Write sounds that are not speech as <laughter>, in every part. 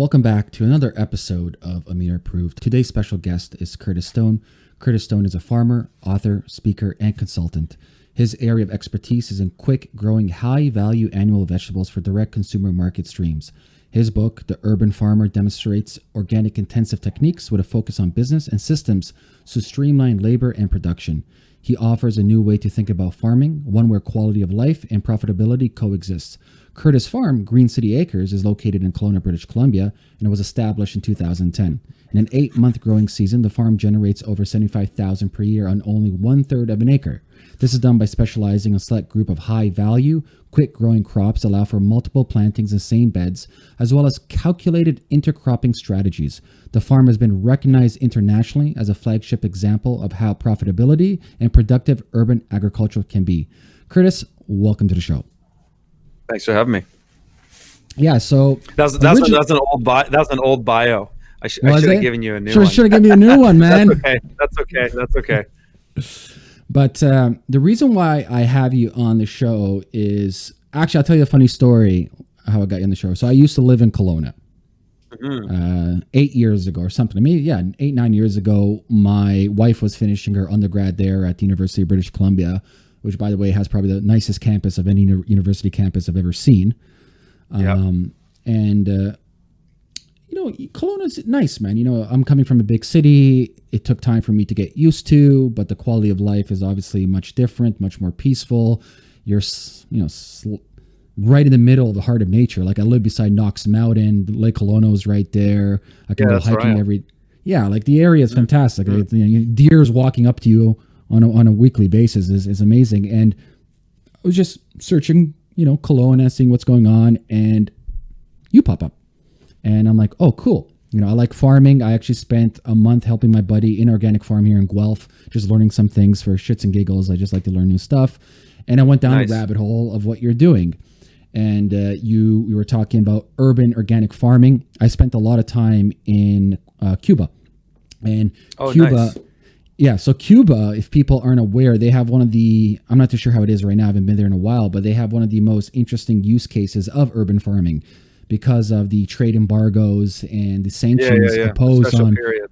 Welcome back to another episode of Amir Approved. Today's special guest is Curtis Stone. Curtis Stone is a farmer, author, speaker, and consultant. His area of expertise is in quick growing, high value annual vegetables for direct consumer market streams. His book, The Urban Farmer, demonstrates organic intensive techniques with a focus on business and systems to streamline labor and production. He offers a new way to think about farming, one where quality of life and profitability coexist. Curtis Farm, Green City Acres, is located in Kelowna, British Columbia, and it was established in 2010. In an eight month growing season, the farm generates over 75,000 per year on only one third of an acre. This is done by specializing a select group of high value, quick growing crops that allow for multiple plantings in the same beds, as well as calculated intercropping strategies. The farm has been recognized internationally as a flagship example of how profitability and productive urban agriculture can be. Curtis, welcome to the show. Thanks for having me. Yeah, so that's that's, origi- that's an old bio. That's an old bio. I, sh- I should have given you a new one. Should have given you a new one, man. that's okay. That's okay. That's okay. <laughs> But um, the reason why I have you on the show is actually I'll tell you a funny story how I got you on the show. So I used to live in Kelowna. Mm-hmm. Uh, eight years ago or something. Maybe yeah, eight nine years ago, my wife was finishing her undergrad there at the University of British Columbia, which by the way has probably the nicest campus of any university campus I've ever seen. Yep. Um, and uh, you know, Kelowna's nice, man. You know, I'm coming from a big city. It took time for me to get used to, but the quality of life is obviously much different, much more peaceful. You're, you know, sl- right in the middle of the heart of nature. Like I live beside Knox Mountain, Lake Kelowna is right there. I can yeah, go hiking right. every. Yeah, like the area is fantastic. Mm-hmm. You know, deer's walking up to you on a, on a weekly basis is, is amazing. And I was just searching, you know, Kelowna, seeing what's going on, and you pop up. And I'm like, oh, cool. You know, I like farming. I actually spent a month helping my buddy in organic farm here in Guelph, just learning some things for shits and giggles. I just like to learn new stuff. And I went down nice. the rabbit hole of what you're doing. And uh, you, we were talking about urban organic farming. I spent a lot of time in uh, Cuba, and oh, Cuba. Nice. Yeah, so Cuba, if people aren't aware, they have one of the, I'm not too sure how it is right now, I haven't been there in a while, but they have one of the most interesting use cases of urban farming because of the trade embargoes and the sanctions yeah, yeah, yeah. imposed on period.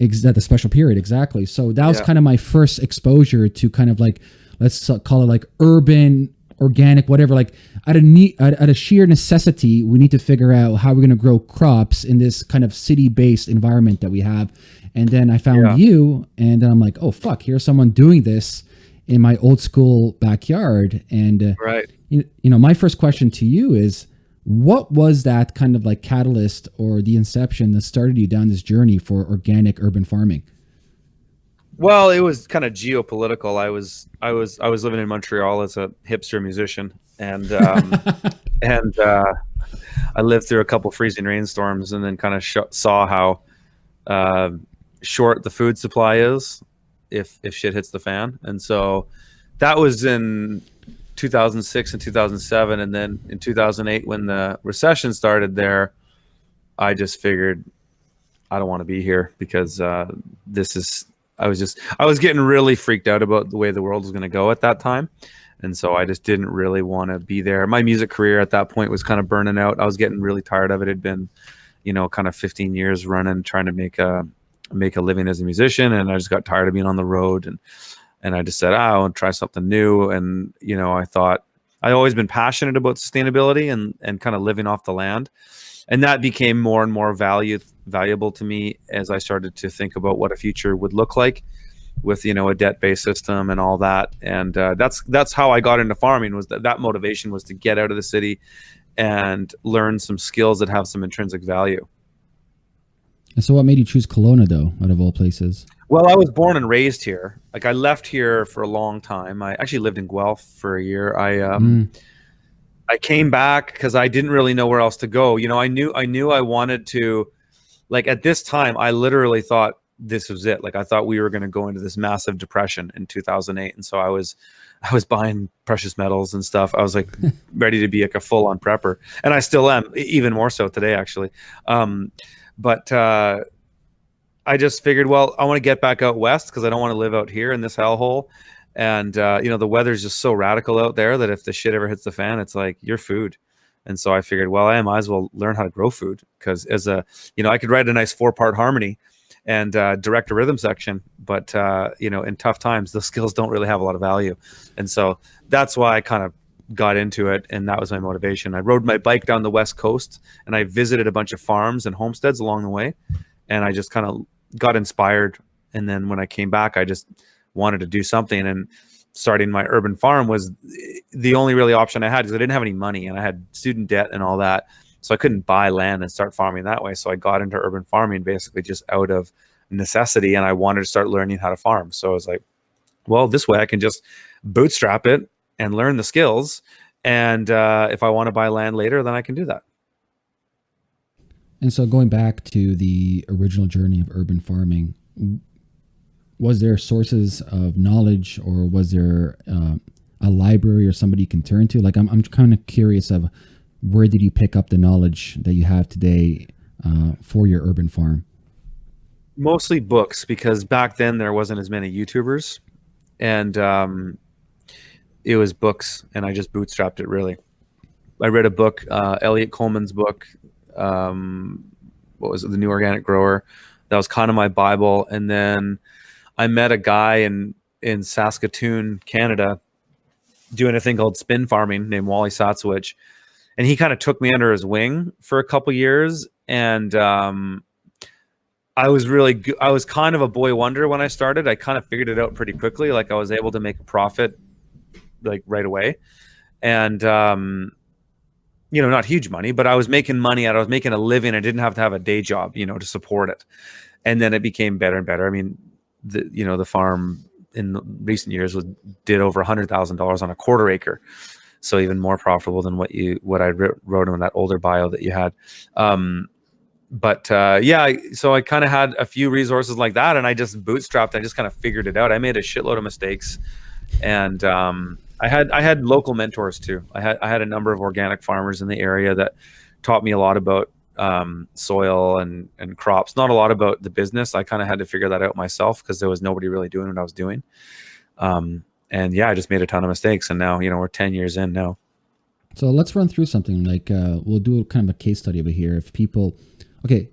Ex- the special period exactly so that was kind of my first exposure to kind of like let's call it like urban organic whatever like at a need at a sheer necessity we need to figure out how we're going to grow crops in this kind of city based environment that we have and then i found you and then i'm like oh fuck here's someone doing this in my old school backyard and uh, right you, you know my first question to you is what was that kind of like catalyst or the inception that started you down this journey for organic urban farming? Well, it was kind of geopolitical. I was I was I was living in Montreal as a hipster musician, and um, <laughs> and uh, I lived through a couple freezing rainstorms, and then kind of saw how uh, short the food supply is if if shit hits the fan, and so that was in 2006 and 2007 and then in 2008 when the recession started there i just figured i don't want to be here because uh, this is i was just i was getting really freaked out about the way the world was going to go at that time. And so i just didn't really want to be there. My music career at that point was kind of burning out. I was getting really tired of it. It had been you know kind of 15 years running trying to make a make a living as a musician and i just got tired of being on the road and and I just said, oh, I want to try something new. And you know, I thought I always been passionate about sustainability and and kind of living off the land, and that became more and more value valuable to me as I started to think about what a future would look like with you know a debt based system and all that. And uh, that's that's how I got into farming. Was that that motivation was to get out of the city and learn some skills that have some intrinsic value. And so, what made you choose Kelowna, though, out of all places? Well, I was born and raised here. Like I left here for a long time. I actually lived in Guelph for a year. I um, mm. I came back because I didn't really know where else to go. You know, I knew I knew I wanted to. Like at this time, I literally thought this was it. Like I thought we were going to go into this massive depression in 2008, and so I was I was buying precious metals and stuff. I was like <laughs> ready to be like a full on prepper, and I still am, even more so today actually. Um, but uh, I just figured, well, I want to get back out west because I don't want to live out here in this hellhole. And uh, you know, the weather's just so radical out there that if the shit ever hits the fan, it's like your food. And so I figured, well, I might as well learn how to grow food because as a, you know, I could write a nice four part harmony and uh, direct a rhythm section, but uh, you know, in tough times, those <laughs> skills don't really have a lot of value. And so that's why I kind of got into it, and that was my motivation. I rode my bike down the west coast, and I visited a bunch of farms and homesteads along the way, and I just kind of got inspired. And then when I came back, I just wanted to do something, and starting my urban farm was the only really option I had because I didn't have any money and I had student debt and all that. So I couldn't buy land and start farming that way. So I got into urban farming basically just out of necessity and I wanted to start learning how to farm. So I was like, well, this way I can just bootstrap it and learn the skills. And uh, if I want to buy land later, then I can do that. And so going back to the original journey of urban farming, was there sources of knowledge or was there uh, a library or somebody you can turn to? Like, I'm, I'm kind of curious of where did you pick up the knowledge that you have today uh, for your urban farm? Mostly books, because back then there wasn't as many YouTubers, and um, it was books, and I just bootstrapped it really. I read a book, uh, Eliot Coleman's book. Um, what was it? The New Organic Grower. That was kind of my Bible, and then I met a guy in in Saskatoon, Canada, doing a thing called spin farming named Wally Satzewich. And he kind of took me under his wing for a couple years. And um, I was really, I was kind of a boy wonder when I started. I kind of figured it out pretty quickly. Like I was able to make a profit like right away. And, um, you know, not huge money, but I was making money out. I was making a living. I didn't have to have a day job, you know, to support it. And then it became better and better. I mean, the you know the farm in recent years was did over a hundred thousand dollars on a quarter acre, so even more profitable than what you what I wrote in that older bio that you had. Um, but uh, yeah, so I kind of had a few resources like that, and I just bootstrapped. I just kind of figured it out. I made a shitload of mistakes, and um, I had I had local mentors too. I had I had a number of organic farmers in the area that taught me a lot about um, soil and and crops. Not a lot about the business. I kind of had to figure that out myself because there was nobody really doing what I was doing. Um, and yeah, I just made a ton of mistakes, and now you know we're ten years in now. So let's run through something like uh, we'll do kind of a case study over here. If people, okay,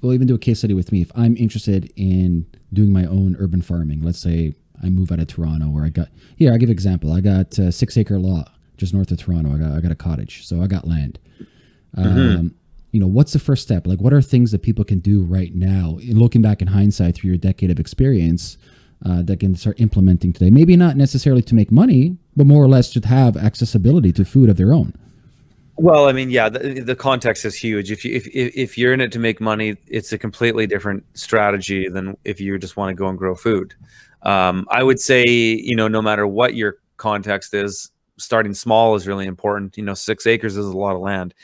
we'll even do a case study with me. If I'm interested in doing my own urban farming, let's say I move out of Toronto, where I got here. I give example. I got a six acre lot just north of Toronto. I got I got a cottage, so I got land. Mm-hmm. Um, you know what's the first step like what are things that people can do right now In looking back in hindsight through your decade of experience uh, that can start implementing today maybe not necessarily to make money but more or less to have accessibility to food of their own well i mean yeah the, the context is huge if you if, if you're in it to make money it's a completely different strategy than if you just want to go and grow food um, i would say you know no matter what your context is starting small is really important you know six acres is a lot of land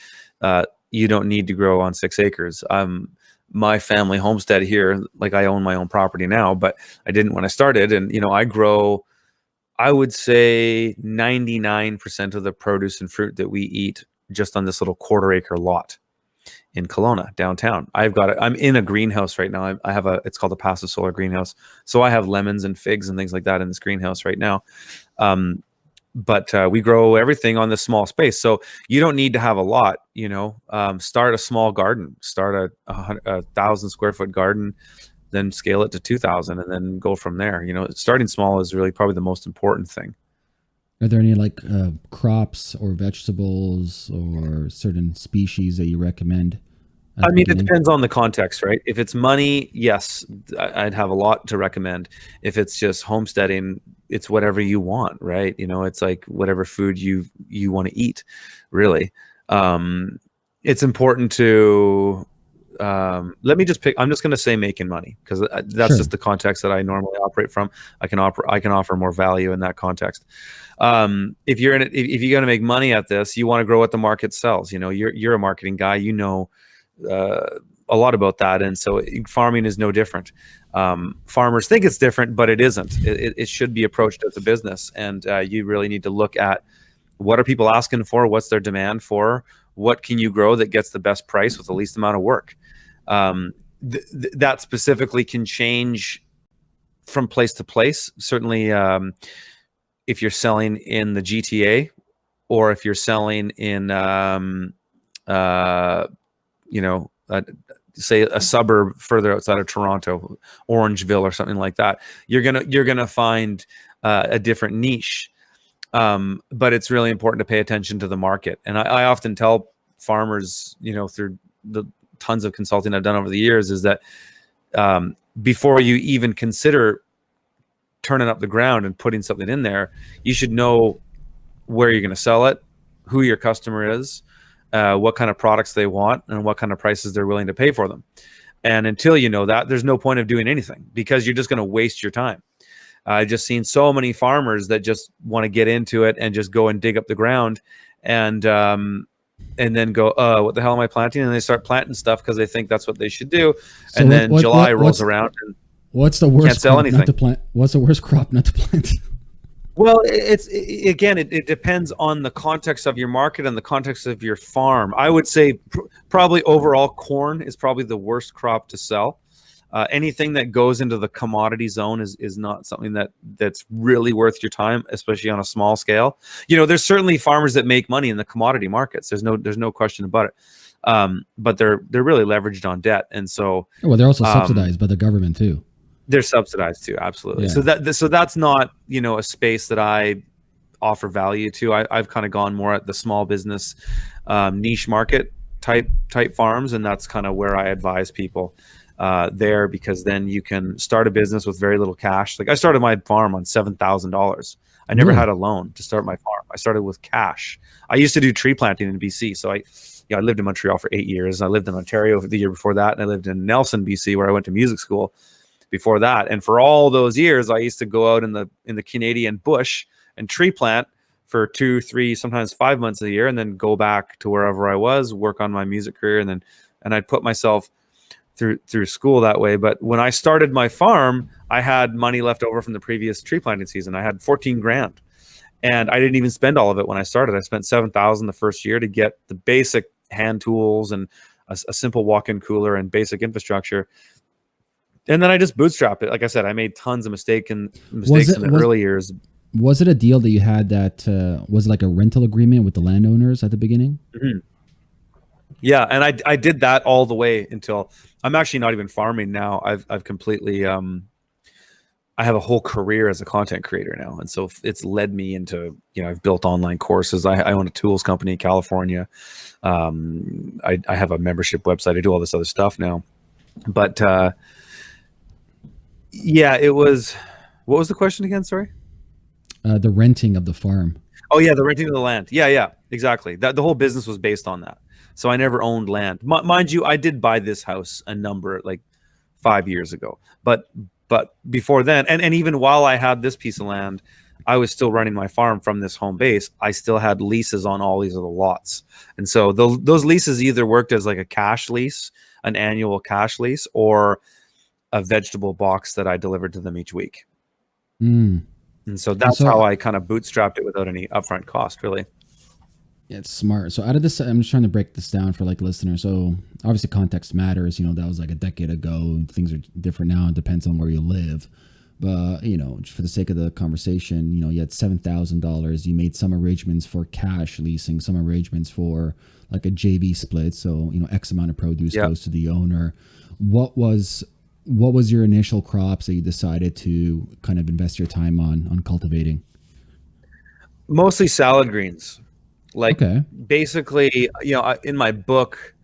uh, you don't need to grow on six acres. Um, my family homestead here, like I own my own property now, but I didn't when I started. And, you know, I grow, I would say 99% of the produce and fruit that we eat just on this little quarter acre lot in Kelowna downtown. I've got it. I'm in a greenhouse right now. I, I have a, it's called a passive solar greenhouse. So I have lemons and figs and things like that in this greenhouse right now. Um, but uh, we grow everything on this small space. So you don't need to have a lot, you know, um, start a small garden, start a, a, a, thousand square foot garden, then scale it to 2000 and then go from there. You know, starting small is really probably the most important thing. Are there any like uh, crops or vegetables or certain species that you recommend? I mean, it depends on the context, right? If it's money, yes, I'd have a lot to recommend. If it's just homesteading, it's whatever you want, right? You know, it's like whatever food you you want to eat, really. Um, it's important to um, let me just pick. I'm just going to say making money because uh, that's sure. just the context that I normally operate from. I can offer I can offer more value in that context. Um, if you're in it, if, if you're going to make money at this, you want to grow what the market sells. You know, you're you're a marketing guy. You know uh, a lot about that, and so farming is no different. Um, farmers think it's different, but it isn't. It, it should be approached as a business, and uh, you really need to look at what are people asking for, what's their demand for, what can you grow that gets the best price with the least amount of work. Um, th th that specifically can change from place to place. Certainly, um, if you're selling in the GTA, or if you're selling in, um, uh, you know, say a suburb further outside of Toronto, Orangeville or something like that, you're gonna you're gonna find uh, a different niche. Um, but it's really important to pay attention to the market. And I, I often tell farmers, you know, through the tons of consulting I've done over the years, is that um, before you even consider turning up the ground and putting something in there, you should know where you're going to sell it, who your customer is, uh, what kind of products they want, and what kind of prices they're willing to pay for them. And until you know that, there's no point of doing anything because you're just going to waste your time. I've just seen so many farmers that just want to get into it and just go and dig up the ground and um, and then go, uh, what the hell am I planting? And they start planting stuff because they think that's what they should do. So and then what, July what, rolls around and what's the worst can't sell anything. Not to plant? What's the worst crop not to plant? <laughs> Well, it's it, again, it, it, depends on the context of your market and the context of your farm. I would say pr probably overall corn is probably the worst crop to sell. Uh, anything that goes into the commodity zone is is not something that that's really worth your time, especially on a small scale. You know, there's certainly farmers that make money in the commodity markets. There's no there's no question about it. Um, but they're they're really leveraged on debt, and so well, they're also um, subsidized by the government too. They're subsidized too, absolutely. Yeah. So that so that's not you know a space that I offer value to. I, have kind of gone more at the small business um, niche market type type farms, and that's kind of where I advise people uh, there because then you can start a business with very little cash. Like I started my farm on seven thousand dollars. I never mm. had a loan to start my farm. I started with cash. I used to do tree planting in BC, so I, you know, I lived in Montreal for eight years. I lived in Ontario the year before that, and I lived in Nelson, BC, where I went to music school before that. And for all those years, I used to go out in the in the Canadian bush and tree plant for two, three, sometimes five months a year, and then go back to wherever I was, work on my music career, and then and I'd put myself through through school that way. But when I started my farm, I had money left over from the previous tree planting season. I had 14 grand. And I didn't even spend all of it when I started. I spent 7,000 the first year to get the basic hand tools and a, a simple walk-in cooler and basic infrastructure and then I just bootstrap it. Like I said, I made tons of mistake and mistakes it, in the was, early years. Was it a deal that you had that uh, was like a rental agreement with the landowners at the beginning? Mm-hmm. Yeah, and I I did that all the way until I'm actually not even farming now. I've I've completely um I have a whole career as a content creator now, and so it's led me into you know I've built online courses. I, I own a tools company in California. Um, I I have a membership website. I do all this other stuff now, but. uh yeah, it was. What was the question again? Sorry. Uh, the renting of the farm. Oh yeah, the renting of the land. Yeah, yeah, exactly. That the whole business was based on that. So I never owned land. M mind you, I did buy this house a number like five years ago. But but before then, and and even while I had this piece of land, I was still running my farm from this home base. I still had leases on all these other lots, and so those those leases either worked as like a cash lease, an annual cash lease, or a vegetable box that I delivered to them each week. Mm. And so that's so, how I kind of bootstrapped it without any upfront cost, really. Yeah, it's smart. So out of this, I'm just trying to break this down for like listeners. So obviously context matters. You know, that was like a decade ago. Things are different now. It depends on where you live. But you know, for the sake of the conversation, you know, you had seven thousand dollars. You made some arrangements for cash leasing, some arrangements for like a JV split. So you know, X amount of produce yep. goes to the owner. What was what was your initial crops that you decided to kind of invest your time on on cultivating? Mostly salad greens. Like okay. basically, you know, in my book,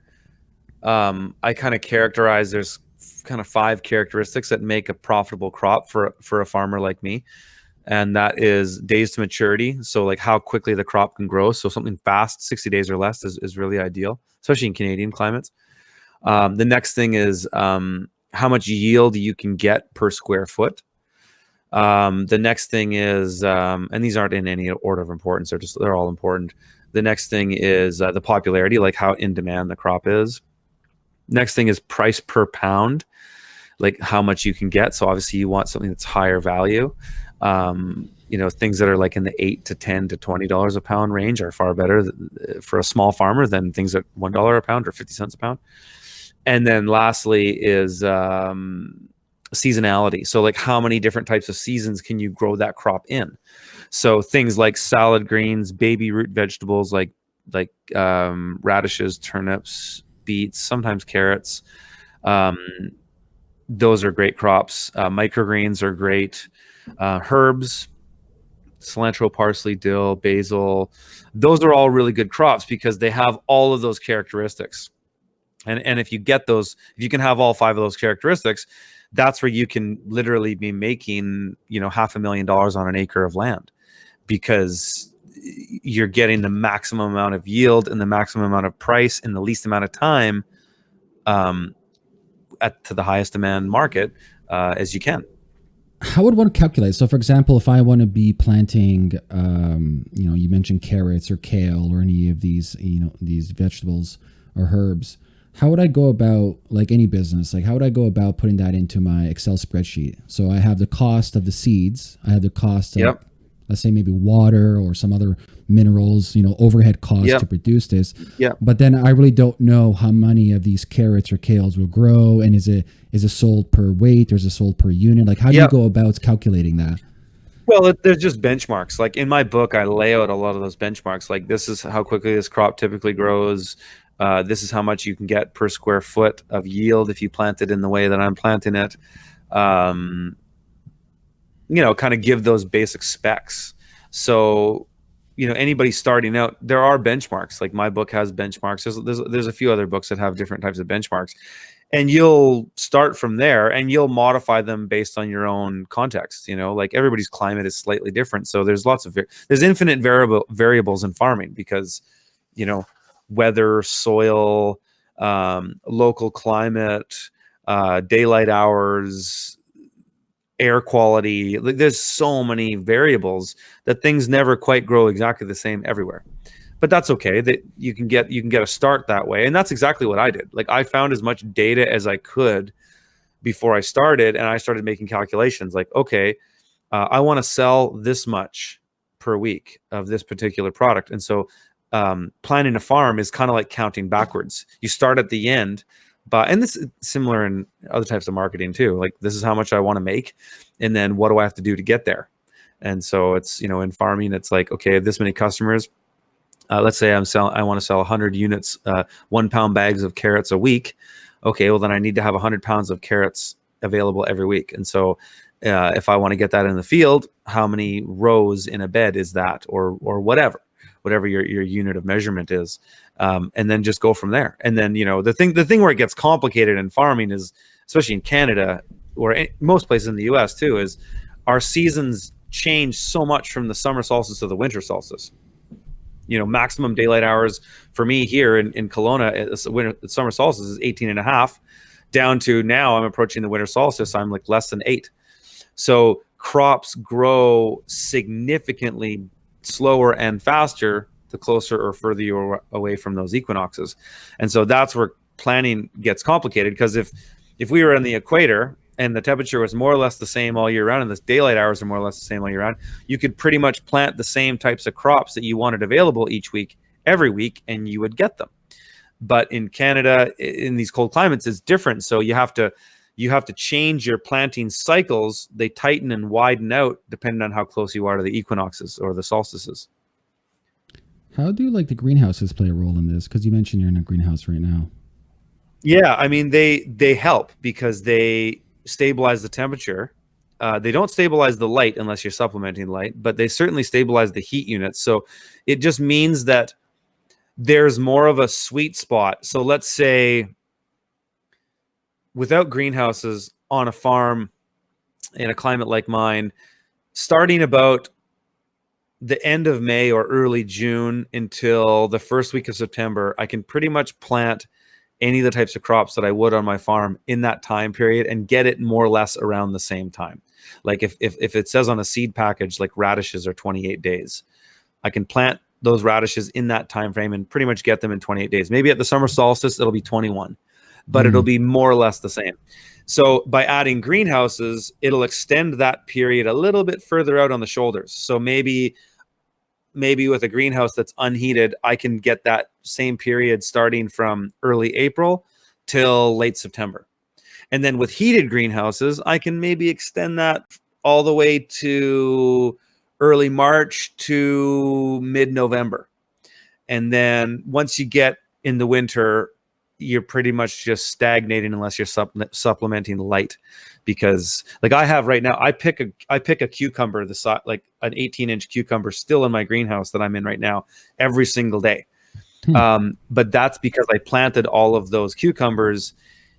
um, I kind of characterize there's kind of five characteristics that make a profitable crop for for a farmer like me and that is days to maturity so like how quickly the crop can grow so something fast 60 days or less is, is really ideal especially in canadian climates um, the next thing is um, how much yield you can get per square foot. Um, the next thing is, um, and these aren't in any order of importance; they're just they're all important. The next thing is uh, the popularity, like how in demand the crop is. Next thing is price per pound, like how much you can get. So obviously you want something that's higher value. Um, you know, things that are like in the eight to ten to twenty dollars a pound range are far better for a small farmer than things at one dollar a pound or fifty cents a pound and then lastly is um, seasonality. So like how many different types of seasons can you grow that crop in? So things like salad greens, baby root vegetables like like um, radishes, turnips, beets, sometimes carrots. Um, those are great crops. Uh, microgreens are great. Uh, herbs, cilantro, parsley, dill, basil. Those are all really good crops because they have all of those characteristics. And, and if you get those, if you can have all five of those characteristics, that's where you can literally be making, you know, half a million dollars on an acre of land because you're getting the maximum amount of yield and the maximum amount of price in the least amount of time um, at to the highest demand market uh, as you can how would one calculate? So, for example, if I want to be planting, um, you know, you mentioned carrots or kale or any of these, you know, these vegetables or herbs, how would I go about, like any business, like how would I go about putting that into my Excel spreadsheet? So I have the cost of the seeds, I have the cost of yep let's say maybe water or some other minerals, you know, overhead costs yep. to produce this. Yeah. But then I really don't know how many of these carrots or kales will grow, and is it is it sold per weight or is it sold per unit? Like, how do yep. you go about calculating that? Well, it, there's just benchmarks. Like in my book, I lay out a lot of those benchmarks. Like this is how quickly this crop typically grows. Uh, this is how much you can get per square foot of yield if you plant it in the way that I'm planting it. Um, you know, kind of give those basic specs. So, you know, anybody starting out, there are benchmarks. Like my book has benchmarks. There's, there's, there's a few other books that have different types of benchmarks. And you'll start from there and you'll modify them based on your own context. You know, like everybody's climate is slightly different. So there's lots of, there's infinite variable variables in farming because, you know, weather, soil, um, local climate, uh, daylight hours, air quality. Like there's so many variables that things never quite grow exactly the same everywhere. But that's okay. That you can get you can get a start that way, and that's exactly what I did. Like I found as much data as I could before I started, and I started making calculations. Like, okay, uh, I want to sell this much per week of this particular product, and so um, planning a farm is kind of like counting backwards. You start at the end but and this is similar in other types of marketing too like this is how much i want to make and then what do i have to do to get there? And so it's you know in farming it's like okay this many customers uh, let's say i'm selling i want to sell 100 units uh, one pound bags of carrots a week okay well then i need to have 100 pounds of carrots available every week. And so uh, if i want to get that in the field how many rows in a bed is that or or whatever whatever your, your unit of measurement is um, and then just go from there. And then you know the thing the thing where it gets complicated in farming is especially in Canada or most places in the U.S. too is our seasons change so much from the summer solstice to the winter solstice. You know, maximum daylight hours for me here in, in Kelowna, winter, summer solstice is 18 and a half down to now I'm approaching the winter solstice. I'm like less than eight. So crops grow significantly slower and faster the closer or further you're away from those equinoxes. And so that's where planning gets complicated because if if we were in the equator and the temperature was more or less the same all year round and the daylight hours are more or less the same all year round, you could pretty much plant the same types of crops that you wanted available each week every week and you would get them. But in Canada in these cold climates it's different so you have to you have to change your planting cycles. They tighten and widen out depending on how close you are to the equinoxes or the solstices. How do like the greenhouses play a role in this? Because you mentioned you're in a greenhouse right now. Yeah, I mean they they help because they stabilize the temperature. Uh, they don't stabilize the light unless you're supplementing light, but they certainly stabilize the heat units. So it just means that there's more of a sweet spot. So let's say without greenhouses on a farm in a climate like mine, starting about the end of May or early June until the first week of September, I can pretty much plant any of the types of crops that I would on my farm in that time period and get it more or less around the same time. Like if, if, if it says on a seed package, like radishes are 28 days, I can plant those radishes in that time frame and pretty much get them in 28 days. Maybe at the summer solstice, it'll be 21, but mm. it'll be more or less the same. So by adding greenhouses, it'll extend that period a little bit further out on the shoulders. So maybe maybe with a greenhouse that's unheated, I can get that same period starting from early April till late September. And then with heated greenhouses, I can maybe extend that all the way to early March to mid November. And then once you get in the winter, you're pretty much just stagnating unless you're supp- supplementing light because like I have right now I pick a I pick a cucumber the size like an 18 inch cucumber still in my greenhouse that I'm in right now every single day hmm. um, but that's because I planted all of those cucumbers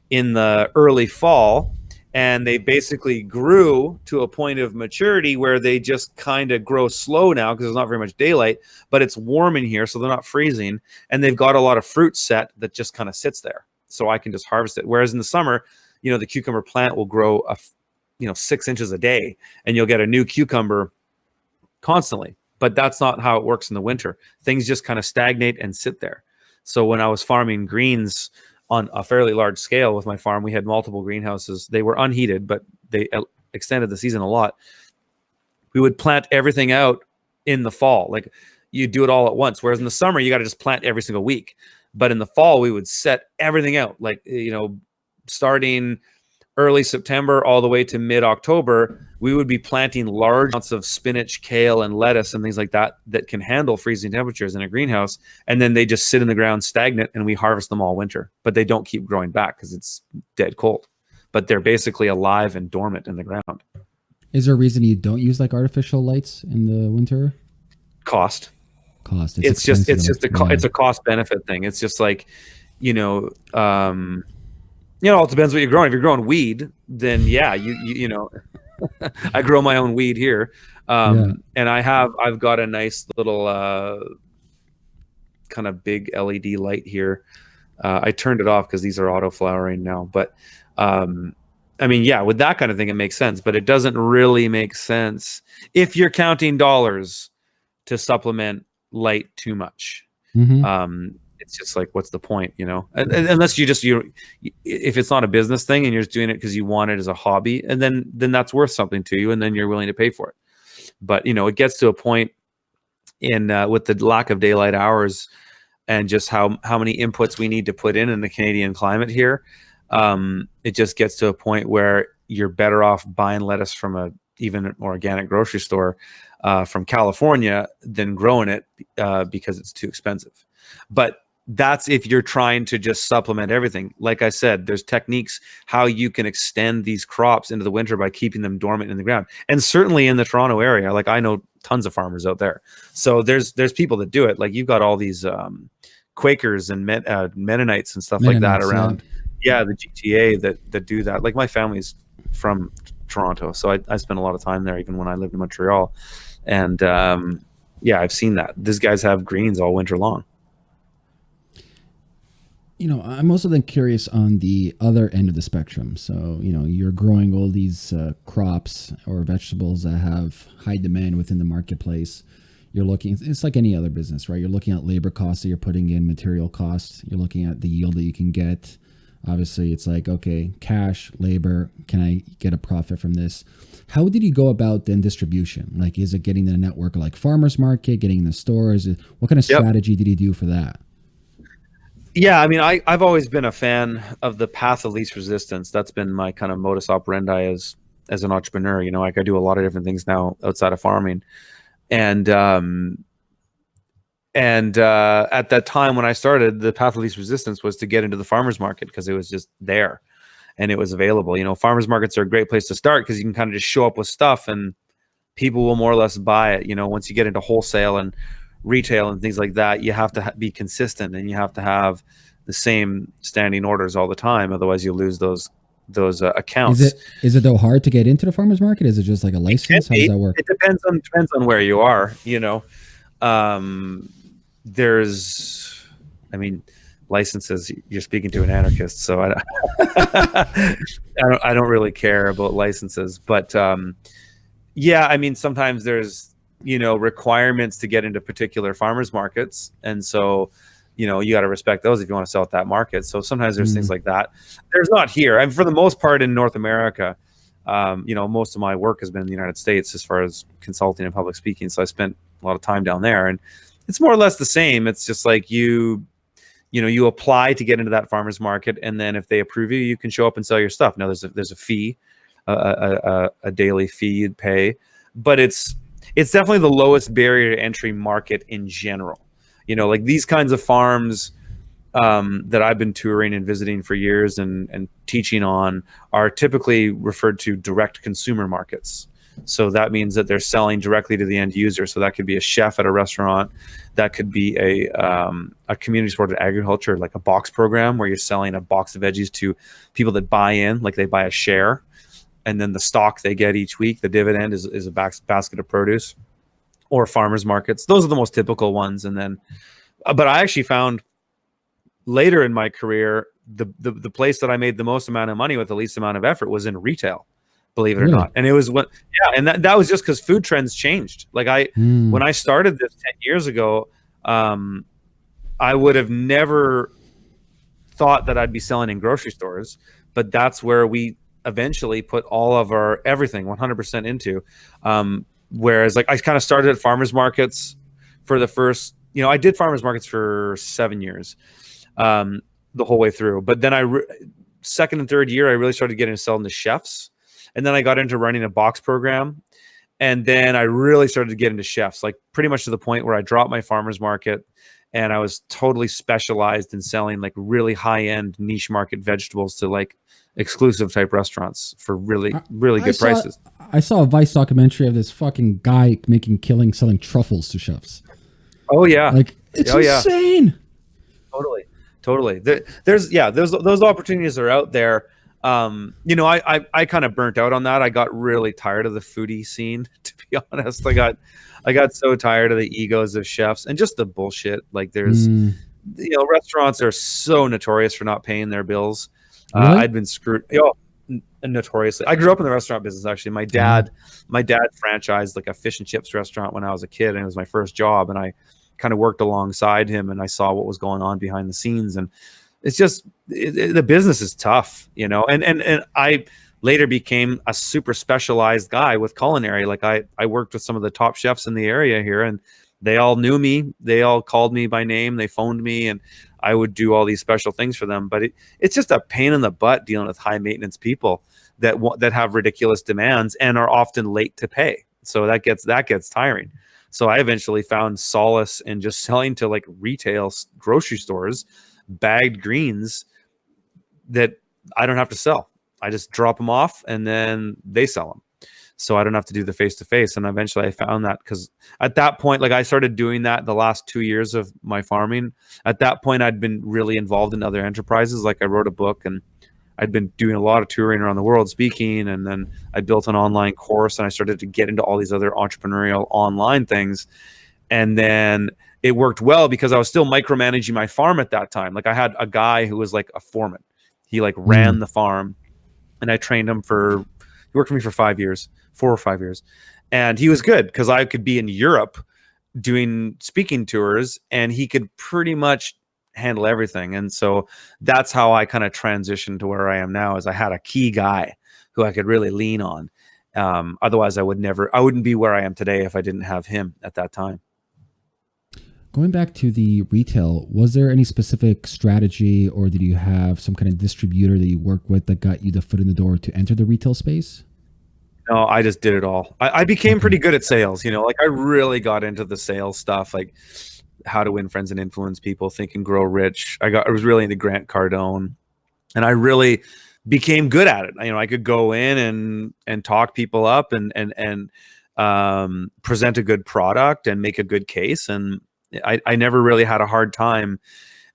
in the early fall and they basically grew to a point of maturity where they just kind of grow slow now because there's not very much daylight but it's warm in here so they're not freezing. And they've got a lot of fruit set that just kind of sits there so i can just harvest it. Whereas in the summer you know the cucumber plant will grow a you know six inches a day and you'll get a new cucumber constantly. But that's not how it works in the winter. Things just kind of stagnate and sit there. So when i was farming greens on a fairly large scale with my farm. We had multiple greenhouses. They were unheated, but they extended the season a lot. We would plant everything out in the fall. Like you do it all at once. Whereas in the summer, you got to just plant every single week. But in the fall, we would set everything out. Like, you know, starting early September all the way to mid October, we would be planting large amounts of spinach, kale, and lettuce and things like that that can handle freezing temperatures in a greenhouse. And then they just sit in the ground stagnant and we harvest them all winter, but they don't keep growing back because it's dead cold. But they're basically alive and dormant in the ground. Is there a reason you don't use like artificial lights in the winter? Cost. Cost. It's, it's just it's just a yeah. it's a cost benefit thing. It's just like, you know, um, you know, it depends what you're growing. If you're growing weed, then yeah, you you, you know, <laughs> I grow my own weed here, um, yeah. and I have I've got a nice little uh, kind of big LED light here. Uh, I turned it off because these are auto flowering now, but um, I mean, yeah, with that kind of thing, it makes sense, but it doesn't really make sense if you're counting dollars to supplement light too much. Mm-hmm. Um, it's just like what's the point you know? Unless you just you if it's not a business thing and you're just doing it because you want it as a hobby and then then that's worth something to you and then you're willing to pay for it. But you know it gets to a point in uh, with the lack of daylight hours and just how how many inputs we need to put in in the Canadian climate here um, it just gets to a point where you're better off buying lettuce from a even an organic grocery store uh, from California than growing it uh, because it's too expensive. But that's if you're trying to just supplement everything. Like I said, there's techniques how you can extend these crops into the winter by keeping them dormant in the ground. And certainly in the Toronto area, like I know tons of farmers out there. So there's there's people that do it. Like you've got all these um, Quakers and Men, uh, Mennonites and stuff Mennonites, like that around. Yeah. yeah, the GTA that that do that. Like my family's from Toronto, so I, I spent a lot of time there, even when I lived in Montreal. And um, yeah, I've seen that. These guys have greens all winter long you know, I'm also then curious on the other end of the spectrum. So, you know, you're growing all these uh, crops or vegetables that have high demand within the marketplace. You're looking, it's like any other business, right? You're looking at labor costs that you're putting in, material costs. You're looking at the yield that you can get. Obviously, it's like, okay, cash, labor, can I get a profit from this? How did you go about then distribution? Like, is it getting the network like farmers market, getting the stores? What kind of yep. strategy did you do for that? Yeah, I mean, I, I've always been a fan of the path of least resistance. That's been my kind of modus operandi as as an entrepreneur. You know, like I do a lot of different things now outside of farming, and um, and uh, at that time when I started, the path of least resistance was to get into the farmers market because it was just there and it was available. You know, farmers markets are a great place to start because you can kind of just show up with stuff and people will more or less buy it. You know, once you get into wholesale and retail and things like that, you have to ha- be consistent and you have to have the same standing orders all the time. Otherwise, you lose those those uh, accounts. Is it is it though hard to get into the farmers market? Is it just like a license? How does that work? It depends on depends on where you are. You know, um, there's, I mean, licenses. You're speaking to an anarchist, so I, <laughs> I don't I don't really care about licenses, but um, yeah, I mean, sometimes there's you know requirements to get into particular farmers markets. And so you know you got to respect those if you want to sell at that market. So sometimes there's mm. things like that. There's not here. I and mean, for the most part in north america um, you know most of my work has been in the united states as far as consulting and public speaking. So i spent a lot of time down there. And it's more or less the same. It's just like you you know, you apply to get into that farmer's market, and then if they approve you, you can show up and sell your stuff. Now there's a, there's a fee, a, a, a daily fee you'd pay, but it's it's definitely the lowest barrier to entry market in general. You know, like these kinds of farms um, that I've been touring and visiting for years and, and teaching on are typically referred to direct consumer markets. So that means that they're selling directly to the end user. So that could be a chef at a restaurant, that could be a um, a community supported agriculture, like a box program where you're selling a box of veggies to people that buy in, like they buy a share, and then the stock they get each week, the dividend is, is a basket of produce, or farmers markets. Those are the most typical ones. And then, uh, but I actually found later in my career, the, the, the place that I made the most amount of money with the least amount of effort was in retail, believe it or not. And it was what, yeah. And that, that was just because food trends changed. Like I, mm. when I started this 10 years ago, um, I would have never thought that I'd be selling in grocery stores, but that's where we eventually put all of our everything 100% into. Um, whereas like I kind of started at farmers markets for the first, you know, I did farmers markets for seven years um, the whole way through. But then I, second and third year, I really started getting to selling to chefs. And then I got into running a box program. And then I really started to get into chefs, like pretty much to the point where I dropped my farmer's market and I was totally specialized in selling like really high end niche market vegetables to like exclusive type restaurants for really, really good I prices. Saw, I saw a Vice documentary of this fucking guy making killing selling truffles to chefs. Oh, yeah. Like, it's oh, insane. Yeah. Totally totally. There, there's yeah, those those opportunities are out there. Um, you know, I I, I kind of burnt out on that. I got really tired of the foodie scene. <laughs> To be honest, I got I got so tired of the egos of chefs and just the bullshit. Like there's, mm. you know, restaurants are so notorious for not paying their bills. Uh, really? Uh, I'd been screwed. You know, notoriously. I grew up in the restaurant business. Actually, my dad, my dad franchised like a fish and chips restaurant when I was a kid, and it was my first job. And I kind of worked alongside him and I saw what was going on behind the scenes. And it's just it, it, the business is tough, you know. And and and I later became a super specialized guy with culinary. Like I I worked with some of the top chefs in the area here, and they all knew me. They all called me by name. They phoned me, and I would do all these special things for them. But it, it's just a pain in the butt dealing with high maintenance people that that have ridiculous demands and are often late to pay. So that gets that gets tiring. So I eventually found solace in just <laughs> selling to like retail grocery stores bagged greens that I don't have to sell. I just drop them off and then they sell them. So I don't have to do the face to face. And eventually I found that because at that point, like I started doing that the last two years of my farming. At that point, I'd been really involved in other enterprises. Like I wrote a book and I'd been doing a lot of touring around the world speaking, and then I built an online course and I started to get into all these other entrepreneurial online things. And then it worked well because I was still micromanaging my farm at that time. Like I had a guy who was like a foreman. He like ran mm. the farm and I trained him for he worked for me for 5 years, 4 or 5 years. And he was good cuz I could be in Europe doing speaking tours and he could pretty much handle everything. And so that's how I kind of transitioned to where I am now is I had a key guy who I could really lean on. Um, otherwise I would never, I wouldn't be where I am today if I didn't have him at that time. Going back to the retail, was there any specific strategy or did you have some kind of distributor that you work with that got you the foot in the door to enter the retail space? No, I just did it all. I, I became pretty good at sales. You know, like I really got into the sales stuff. Like how to win friends and influence people, think and grow rich. I got I was really into Grant Cardone, and I really became good at it. You know, I could go in and and talk people up and and and um, present a good product and make a good case. And I, I never really had a hard time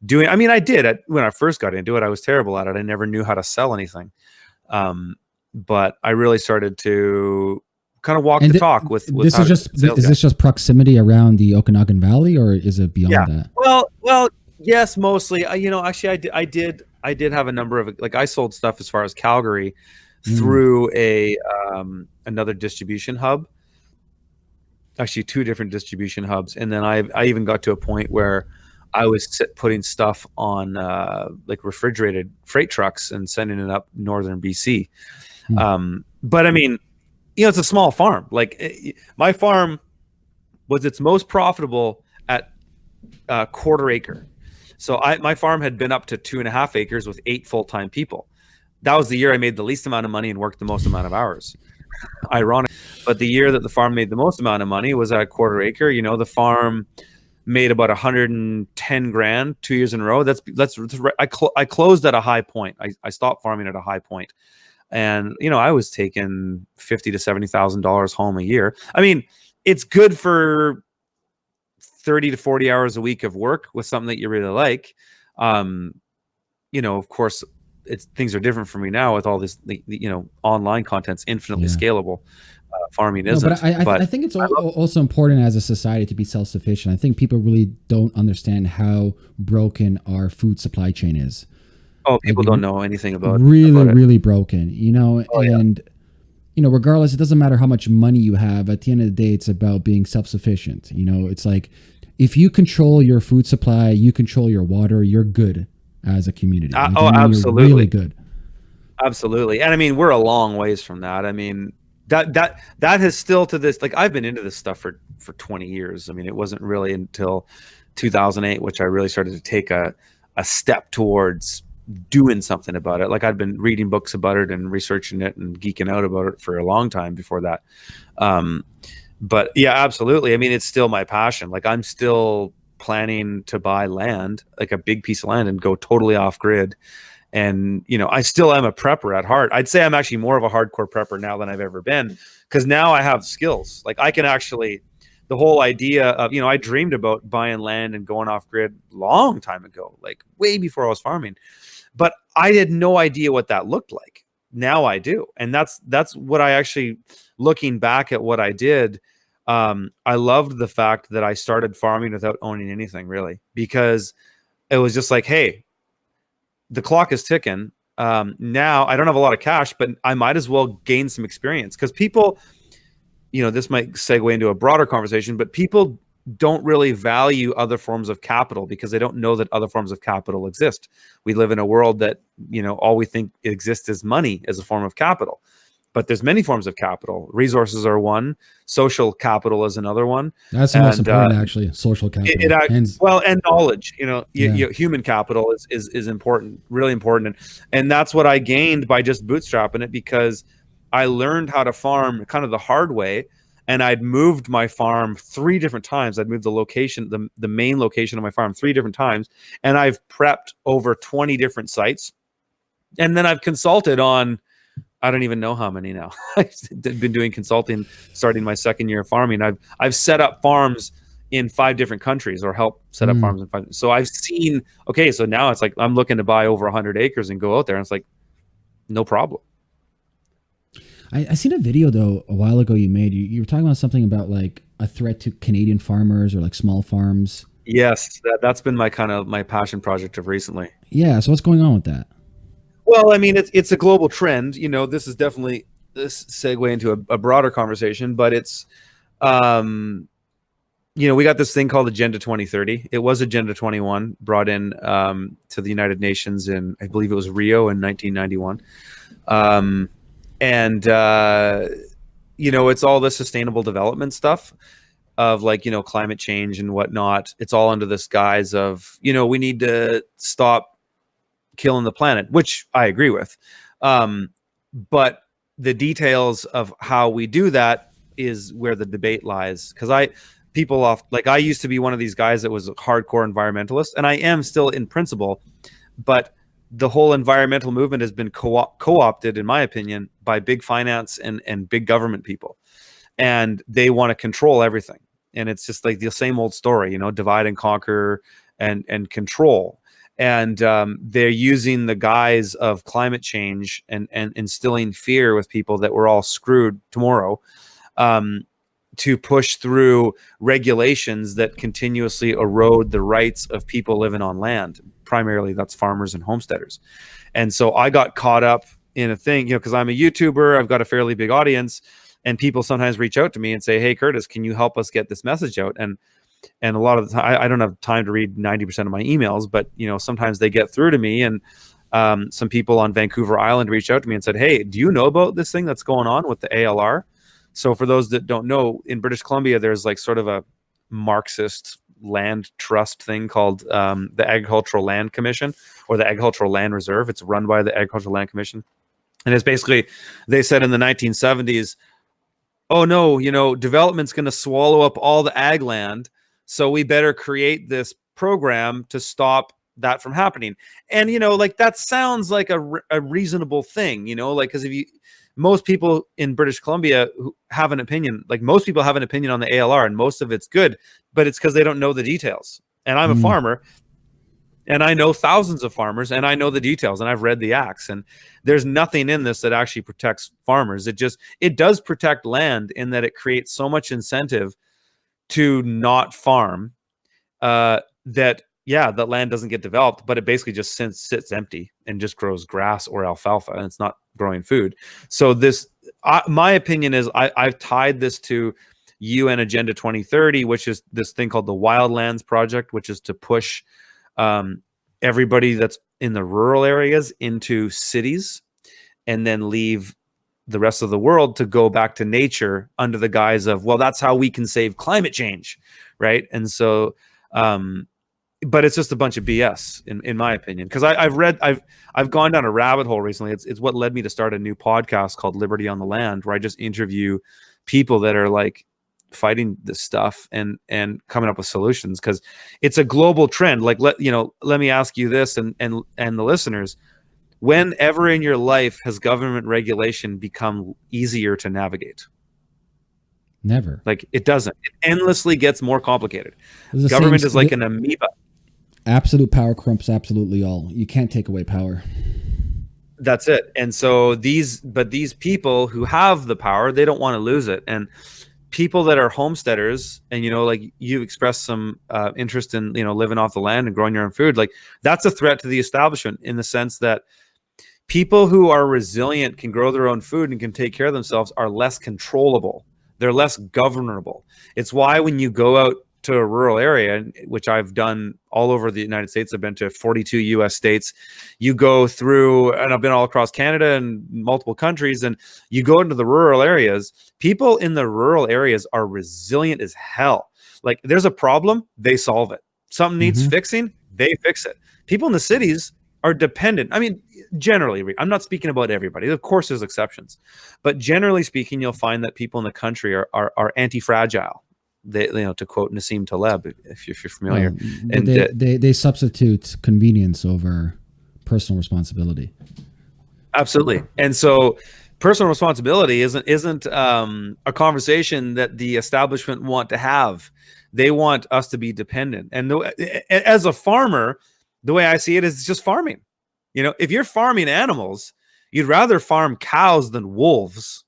doing. I mean, I did at, when I first got into it. I was terrible at it. I never knew how to sell anything. Um, but I really started to kind of walk and the th- talk with, with this is just is guy. this just proximity around the Okanagan Valley or is it beyond yeah. that? Well, well, yes, mostly. Uh, you know, actually, I did, I did, I did have a number of like I sold stuff as far as Calgary mm. through a um, another distribution hub. Actually, two different distribution hubs, and then I I even got to a point where I was putting stuff on uh, like refrigerated freight trucks and sending it up northern BC. Mm. Um, but I mean, you know, it's a small farm. Like eh, my farm was its most profitable at a uh, quarter acre. So I my farm had been up to two and a half acres with eight full time people. That was the year I made the least amount of money and worked the most amount of hours. Ironic, but the year that the farm made the most amount of money was at a quarter acre. You know, the farm made about 110 grand two years in a row. That's that's, I, cl- I closed at a high point. I, I stopped farming at a high point, and you know I was taking fifty to seventy thousand dollars home a year. I mean, it's good for 30 to 40 hours a week of work with something that you really like. Um, you know, of course, it's things are different for me now with all this, the, the you know, online content's infinitely yeah. scalable. Uh, farming isn't. But, I, but I, think it's also important as a society to be self-sufficient. I think people really don't understand how broken our food supply chain is. Oh, people like, don't know anything about it. really, about really broken. You know, oh, and yeah you know, regardless, it doesn't matter how much money you have. At the end of the day, it's about being self sufficient. You know, it's like if you control your food supply, you control your water, you're good as a community. Uh, oh, absolutely. really good. Absolutely. And I mean, we're a long ways from that. I mean, that that that has still to this like I've been into this stuff for for 20 years. I mean, it wasn't really until 2008 which I really started to take a a step towards doing something about it. Like I'd been reading books about it and researching it and geeking out about it for a long time before that. Um, but yeah, absolutely. I mean, it's still my passion. Like I'm still planning to buy land, like a big piece of land, and go totally off grid. And you know, I still am a prepper at heart. I'd say I'm actually more of a hardcore prepper now than I've ever been because now I have skills. Like I can actually the whole idea of you know I dreamed about buying land and going off grid long time ago, like way before I was farming, but I had no idea what that looked like. Now I do, and that's that's what I actually looking back at what I did. Um, I loved the fact that I started farming without owning anything really because it was just like, hey, the clock is ticking. Um, now I don't have a lot of cash, but I might as well gain some experience because people you know, this might segue into a broader conversation, but people don't really value other forms of capital because they don't know that other forms of capital exist. We live in a world that, you know, all we think exists is money as a form of capital. But there's many forms of capital. Resources are one. Social capital is another one. That's the most important, uh, actually. Social capital. It, it and, well, and knowledge. You know, yeah. you, you, human capital is is is important, really important, and, and that's what I gained by just bootstrapping it because I learned how to farm kind of the hard way. And I'd moved my farm three different times. I'd moved the location, the, the main location of my farm three different times. And I've prepped over 20 different sites. And then I've consulted on, I don't even know how many now. <laughs> I've been doing consulting starting my second year of farming. I've, I've set up farms in five different countries or help set up mm. farms in five. So I've seen, okay, so now it's like I'm looking to buy over 100 acres and go out there. And it's like, no problem. I, I seen a video though a while ago you made. You, you were talking about something about like a threat to Canadian farmers or like small farms. Yes, that, that's been my kind of my passion project of recently. Yeah. So what's going on with that? Well, I mean, it's it's a global trend. You know, this is definitely this segue into a, a broader conversation, but it's, um, you know, we got this thing called Agenda 2030. It was Agenda 21, brought in um, to the United Nations in, I believe it was Rio in 1991. Um, and uh, you know it's all the sustainable development stuff of like you know climate change and whatnot it's all under this guise of you know we need to stop killing the planet which i agree with. Um, but the details of how we do that is where the debate lies. Because i people off like i used to be one of these guys that was a hardcore environmentalist and i am still in principle but the whole environmental movement has been co- co-opted in my opinion by big finance and and big government people. And they want to control everything. And it's just like the same old story you know divide and conquer and and control and um, they're using the guise of climate change and and instilling fear with people that we're all screwed tomorrow um, to push through regulations that continuously erode the rights of people living on land primarily that's farmers and homesteaders. And so I got caught up in a thing, you know, because I'm a YouTuber, I've got a fairly big audience, and people sometimes reach out to me and say, "Hey, Curtis, can you help us get this message out?" And and a lot of the time, I, I don't have time to read 90% of my emails, but you know, sometimes they get through to me, and um, some people on Vancouver Island reached out to me and said, "Hey, do you know about this thing that's going on with the ALR?" So for those that don't know, in British Columbia, there's like sort of a Marxist land trust thing called um, the Agricultural Land Commission or the Agricultural Land Reserve. It's run by the Agricultural Land Commission, and it's basically they said in the 1970s, "Oh no, you know, development's going to swallow up all the ag land, so we better create this program to stop." that from happening and you know like that sounds like a, a reasonable thing you know like because if you most people in British Columbia who have an opinion, like most people have an opinion on the ALR and most of it's good, but it's because they don't know the details. And I'm mm. a farmer and I know thousands of farmers and I know the details and I've read the acts and there's nothing in this that actually protects farmers. It just, it does protect land in that it creates so much incentive to not farm uh, that yeah, that land doesn't get developed, but it basically just sits, sits empty and just grows grass or alfalfa, and it's not growing food. So this, I, my opinion is, I, I've tied this to UN Agenda 2030, which is this thing called the Wildlands Project, which is to push um, everybody that's in the rural areas into cities, and then leave the rest of the world to go back to nature under the guise of, well, that's how we can save climate change, right? And so um, but it's just a bunch of BS in, in my opinion. Because I've read, I've I've gone down a rabbit hole recently. It's it's what led me to start a new podcast called Liberty on the Land, where I just interview people that are like fighting this stuff and and coming up with solutions because it's a global trend. Like let you know, let me ask you this and and and the listeners. Whenever in your life has government regulation become easier to navigate? Never. Like it doesn't. It endlessly gets more complicated. Government is like an amoeba. Absolute power corrupts absolutely all. You can't take away power. That's it. And so these, but these people who have the power, they don't want to lose it. And people that are homesteaders, and you know, like you expressed some uh, interest in, you know, living off the land and growing your own food, like that's a threat to the establishment in the sense that people who are resilient can grow their own food and can take care of themselves are less controllable. They're less governable. It's why when you go out to a rural area, which I've done all over the United States. I've been to 42 US states. You go through, and I've been all across Canada and multiple countries, and you go into the rural areas. People in the rural areas are resilient as hell. Like there's a problem, they solve it. Something needs mm -hmm. fixing, they fix it. People in the cities are dependent. I mean, generally, I'm not speaking about everybody. Of course, there's exceptions, but generally speaking, you'll find that people in the country are, are, are anti-fragile. They you know to quote Nassim Taleb if you're, if you're familiar. And they, they, they substitute convenience over personal responsibility. Absolutely. And so personal responsibility isn't isn't um, a conversation that the establishment want to have. They want us to be dependent. And the, as a farmer the way I see it is just farming you know if you're farming animals you'd rather farm cows than wolves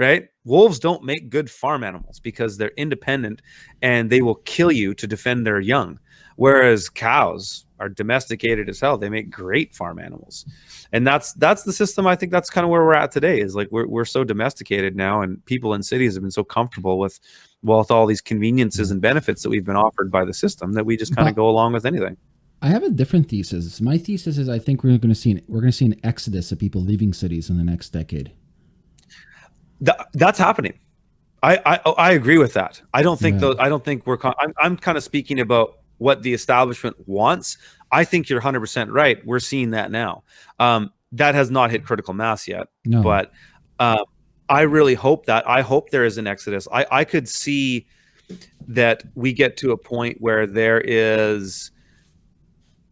right? Wolves don't make good farm animals because they're independent and they will kill you to defend their young. Whereas cows are domesticated as hell. They make great farm animals. And that's that's the system I think that's kind of where we're at today is like we're we're so domesticated now and people in cities have been so comfortable with well with all these conveniences mm-hmm. and benefits that we've been offered by the system that we just kind of go along with anything. I have a different thesis. My thesis is I think we're going to see an, we're going to see an exodus of people leaving cities in the next decade. Th that's happening. I, I I agree with that. I don't think yeah. those. I don't think we're. I'm I'm kind of speaking about what the establishment wants. I think you're 100 percent right. We're seeing that now. Um, that has not hit critical mass yet. No. But uh, I really hope that. I hope there is an exodus. I I could see that we get to a point where there is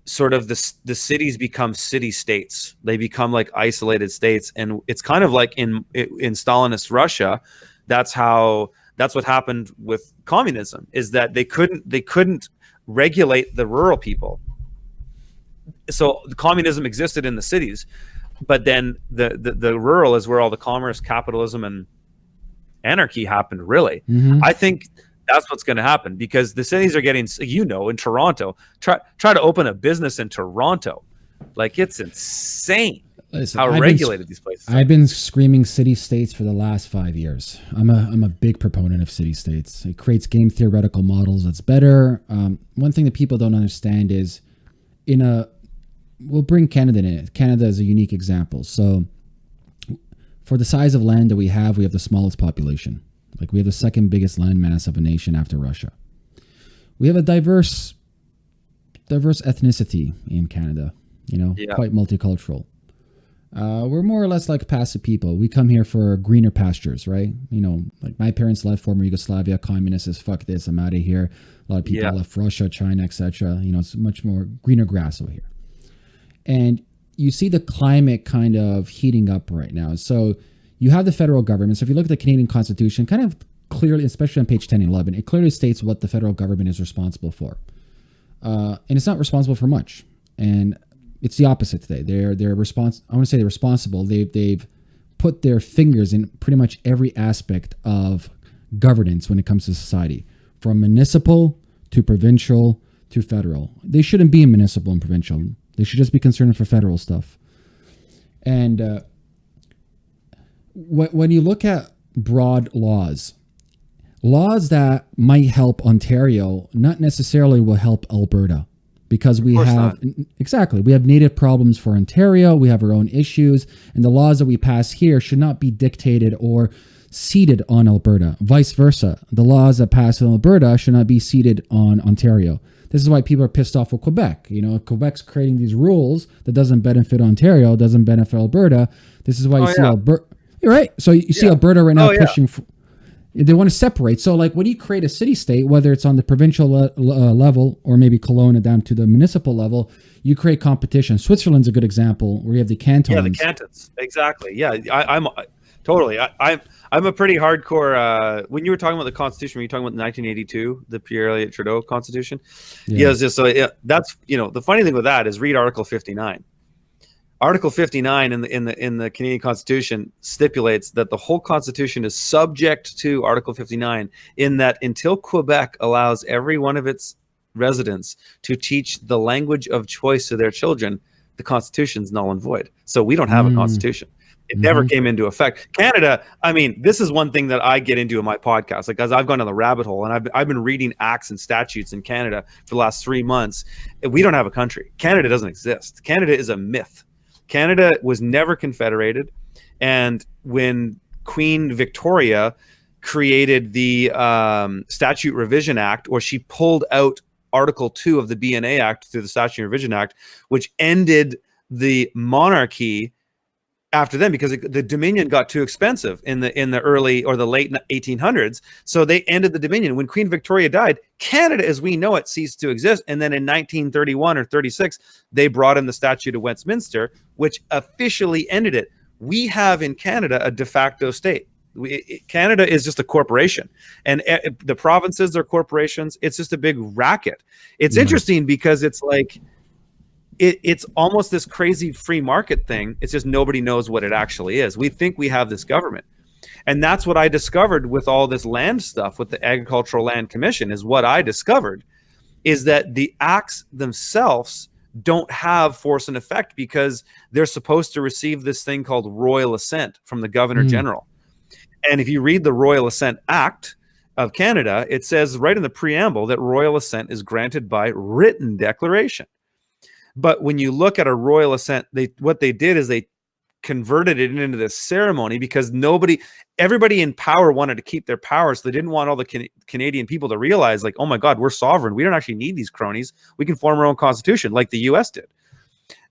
sort of the the cities become city states. They become like isolated states, and it's kind of like in in Stalinist Russia. That's how that's what happened with communism. Is that they couldn't they couldn't regulate the rural people. So communism existed in the cities, but then the, the the rural is where all the commerce, capitalism, and anarchy happened. Really, mm -hmm. I think that's what's going to happen because the cities are getting, you know, in Toronto, try try to open a business in Toronto, like it's insane Listen, how I've regulated been, these places. I've been screaming city states for the last five years. I'm a I'm a big proponent of city states. It creates game theoretical models that's better. Um, one thing that people don't understand is, in a, we'll bring Canada in it. Canada is a unique example. So, for the size of land that we have, we have the smallest population. Like we have the second biggest landmass of a nation after Russia. we have a diverse diverse ethnicity in Canada. You know, Yeah. quite multicultural. Uh, we're more or less like passive people. We come here for greener pastures, right? You know, like my parents left former Yugoslavia, communists says, fuck this, I'm out of here. A lot of people Yeah. left Russia, China, etc. You know, it's much more greener grass over here. And you see the climate kind of heating up right now. So you have the federal government. So if you look at the Canadian Constitution, kind of clearly, especially on page 10 and 11, it clearly states what the federal government is responsible for. Uh, and it's not responsible for much. And it's the opposite today. They're they're respons- I want to say they're responsible. They've they've put their fingers in pretty much every aspect of governance when it comes to society, from municipal to provincial to federal. They shouldn't be in municipal and provincial. They should just be concerned for federal stuff. And uh, when when you look at broad laws, laws that might help Ontario not necessarily will help Alberta because we have exactly we have native problems for Ontario, we have our own issues, and the laws that we pass here should not be dictated or seated on Alberta. Vice versa, the laws that pass in Alberta should not be seated on Ontario. This is why people are pissed off with Quebec. You know, Quebec's creating these rules that doesn't benefit Ontario, doesn't benefit Alberta. This is why you Oh, see yeah. Alberta. You're right. So you, see Yeah. Alberta right now Oh, yeah. pushing. they want to separate. So, like, when you create a city state, whether it's on the provincial le- uh, level or maybe Kelowna down to the municipal level, you create competition. Switzerland's a good example where you have the cantons. Yeah, the cantons. Exactly. Yeah, I, I'm I, totally. I, I'm I'm a pretty hardcore. Uh, when you were talking about the Constitution, were you talking about 1982, the Pierre Elliott Trudeau Constitution? Yeah, it's just so yeah, that's you know the funny thing with that is read Article 59. Article 59 in the in the in the Canadian Constitution stipulates that the whole Constitution is subject to Article 59 in that until Quebec allows every one of its residents to teach the language of choice to their children, the Constitution's null and void. So we don't have Mm. a Constitution. It never Mhm. came into effect. Canada, I mean, this is one thing that I get into in my podcast, like as I've gone down the rabbit hole and I've, I've been reading acts and statutes in Canada for the last three months. We don't have a country. Canada doesn't exist. Canada is a myth. Canada was never confederated. And when Queen Victoria created the um, Statute Revision Act, or she pulled out Article 2 of the BNA Act through the Statute Revision Act, which ended the monarchy after them because it, the dominion got too expensive in the in the early or the late 1800s so they ended the dominion. When queen victoria died canada as we know it ceased to exist. And then in 1931 or 36 they brought in the statute of westminster which officially ended it. We have in canada a de facto state. We, it- canada is just a corporation. And eh, the provinces are corporations. It's just a big racket. It's Yeah. interesting because it's like it, it's almost this crazy free market thing. It's just nobody knows what it actually is. We think we have this government. And that's what I discovered with all this land stuff with the Agricultural Land Commission is what I discovered is that the acts themselves don't have force and effect because they're supposed to receive this thing called royal assent from the governor Mm. general. And if you read the Royal Assent Act of Canada, it says right in the preamble that royal assent is granted by written declaration. But when you look at a royal assent, they what they did is they converted it into this ceremony because nobody, everybody in power wanted to keep their power, so they didn't want all the Can- Canadian people to realize, like, oh my God, we're sovereign. We don't actually need these cronies. We can form our own constitution, like the U.S. did.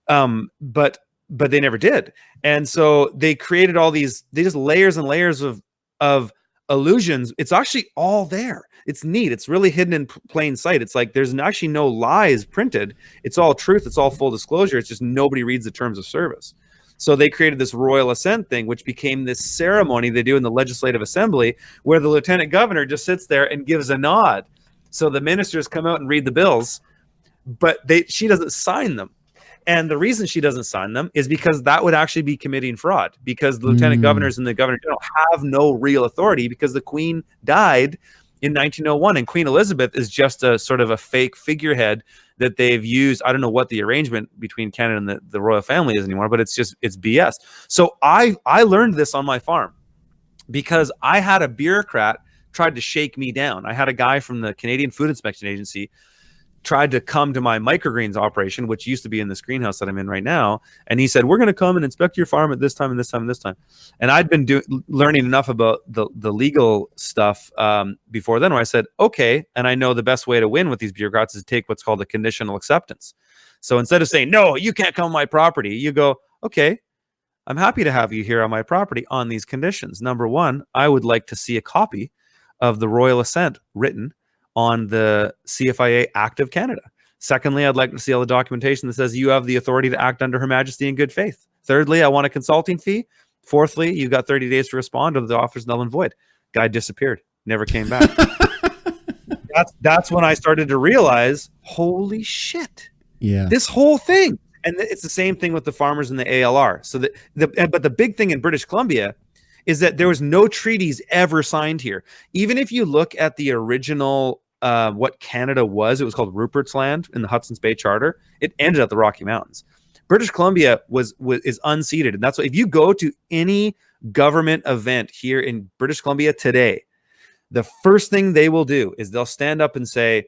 Um, but but they never did, and so they created all these. They just layers and layers of of illusions. It's actually all there. It's neat. It's really hidden in plain sight. It's like there's actually no lies printed. It's all truth. It's all full disclosure. It's just nobody reads the terms of service. So they created this royal assent thing, which became this ceremony they do in the legislative assembly, where the lieutenant governor just sits there and gives a nod. So the ministers come out and read the bills, but they she doesn't sign them. And the reason she doesn't sign them is because that would actually be committing fraud because the lieutenant Mm. governors and the governor general have no real authority because the queen died in 1901 and Queen Elizabeth is just a sort of a fake figurehead that they've used. I don't know what the arrangement between Canada and the, the royal family is anymore, but it's just it's BS. So I I learned this on my farm because I had a bureaucrat tried to shake me down. I had a guy from the Canadian Food Inspection Agency tried to come to my microgreens operation, which used to be in this greenhouse that I'm in right now, and he said, "We're going to come and inspect your farm at this time and this time and this time." And I'd been doing learning enough about the the legal stuff um, before then, where I said, "Okay," and I know the best way to win with these bureaucrats is to take what's called a conditional acceptance. So instead of saying, "No, you can't come on my property," you go, "Okay." I'm happy to have you here on my property on these conditions. Number one, I would like to see a copy of the royal assent written on the CFIA Act of Canada. Secondly, I'd like to see all the documentation that says you have the authority to act under Her Majesty in good faith. Thirdly, I want a consulting fee. Fourthly, you've got 30 days to respond or the offer's null and void. Guy disappeared, never came back. <laughs> that's that's when I started to realize, holy shit. Yeah. This whole thing. And it's the same thing with the farmers and the ALR. So the, the but the big thing in British Columbia is that there was no treaties ever signed here. Even if you look at the original uh, what Canada was. It was called Rupert's Land in the Hudson's Bay Charter. It ended at the Rocky Mountains. British Columbia was, was is unceded, and that's why if you go to any government event here in British Columbia today, the first thing they will do is they'll stand up and say,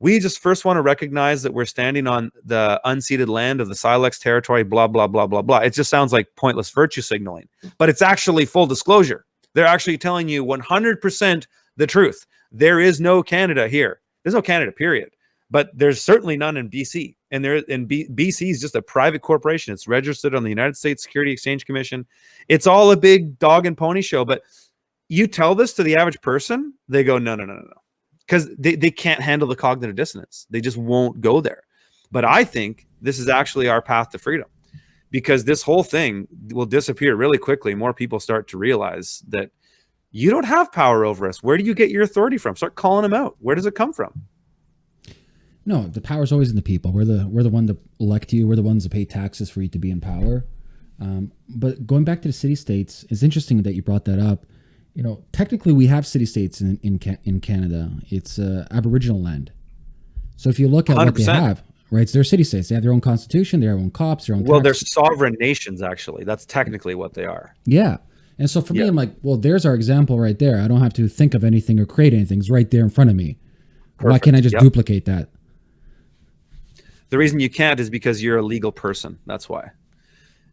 "We just first want to recognize that we're standing on the unceded land of the Syilx territory." Blah blah blah blah blah. It just sounds like pointless virtue signaling, but it's actually full disclosure. They're actually telling you 100% the truth. There is no Canada here. There's no Canada, period. But there's certainly none in BC. And there and B, BC is just a private corporation. It's registered on the United States Security Exchange Commission. It's all a big dog and pony show. But you tell this to the average person, they go, no, no, no, no, no. Because they, they can't handle the cognitive dissonance. They just won't go there. But I think this is actually our path to freedom because this whole thing will disappear really quickly. More people start to realize that you don't have power over us. Where do you get your authority from? Start calling them out. Where does it come from? No, the power is always in the people. We're the we're the one to elect you. We're the ones to pay taxes for you to be in power. Um, but going back to the city states, it's interesting that you brought that up. You know, technically, we have city states in in, in Canada. It's uh, Aboriginal land. So if you look at 100%. what they have, right? It's their city states. They have their own constitution, their own cops, their own. Well, they're sovereign nations. Actually, that's technically what they are. Yeah, and so for me, I'm like, well, there's our example right there. I don't have to think of anything or create anything. It's right there in front of me. Perfect. Why can't I just yep. duplicate that? The reason you can't is because you're a legal person. That's why.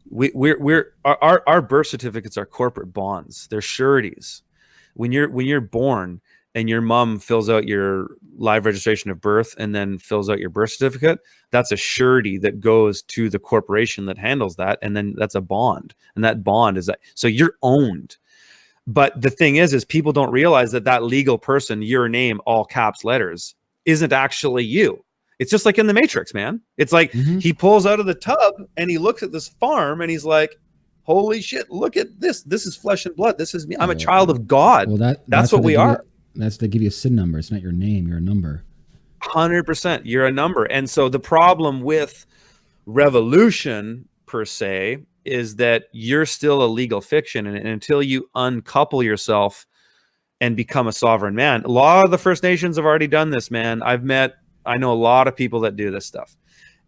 We, we're we're our, our birth certificates are corporate bonds. They're sureties. When you're when you're born, and your mom fills out your live registration of birth and then fills out your birth certificate, that's a surety that goes to the corporation that handles that. And then that's a bond. And that bond is that. So you're owned. But the thing is, is people don't realize that that legal person, your name, all caps letters, isn't actually you. It's just like in the Matrix, man. It's like mm -hmm. he pulls out of the tub and he looks at this farm and he's like, holy shit, look at this. This is flesh and blood. This is me. I'm a child of God. Well, that, that's, that's what, what we are. That's they give you a SIN number. It's not your name. You're a number. Hundred percent. You're a number. And so the problem with revolution per se is that you're still a legal fiction, and, and until you uncouple yourself and become a sovereign man, a lot of the First Nations have already done this. Man, I've met. I know a lot of people that do this stuff,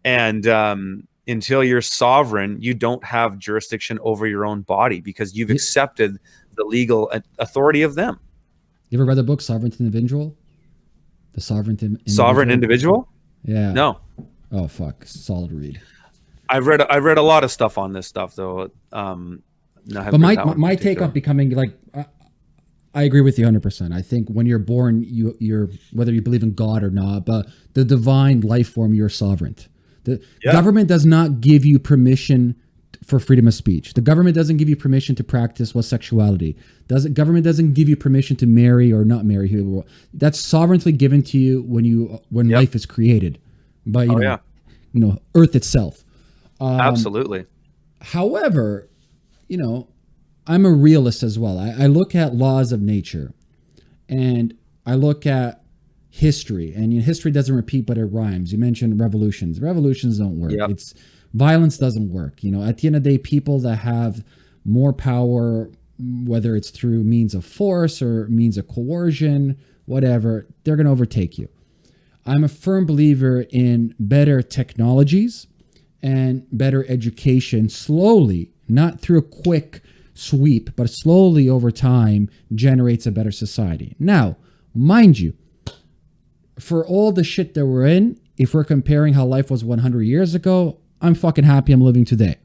and um, until you're sovereign, you don't have jurisdiction over your own body because you've accepted the legal authority of them. You ever read the book Sovereign Individual? The Sovereign Individual? Sovereign Individual? Yeah. No. Oh fuck, solid read. I've read I've read a lot of stuff on this stuff though. Um, no, but my my, my take on becoming like I, I agree with you 100. percent I think when you're born, you you're whether you believe in God or not, but the divine life form, you're sovereign. The yeah. government does not give you permission for freedom of speech. The government doesn't give you permission to practice what sexuality. Doesn't government doesn't give you permission to marry or not marry who that's sovereignly given to you when you when yep. life is created by you oh, know yeah. you know earth itself. Um, Absolutely. However, you know, I'm a realist as well. I, I look at laws of nature and I look at history and you know, history doesn't repeat but it rhymes. You mentioned revolutions. Revolutions don't work. Yep. It's violence doesn't work. You know, at the end of the day, people that have more power, whether it's through means of force or means of coercion, whatever, they're going to overtake you. I'm a firm believer in better technologies and better education slowly, not through a quick sweep, but slowly over time generates a better society. Now, mind you, for all the shit that we're in, if we're comparing how life was 100 years ago, I'm fucking happy I'm living today.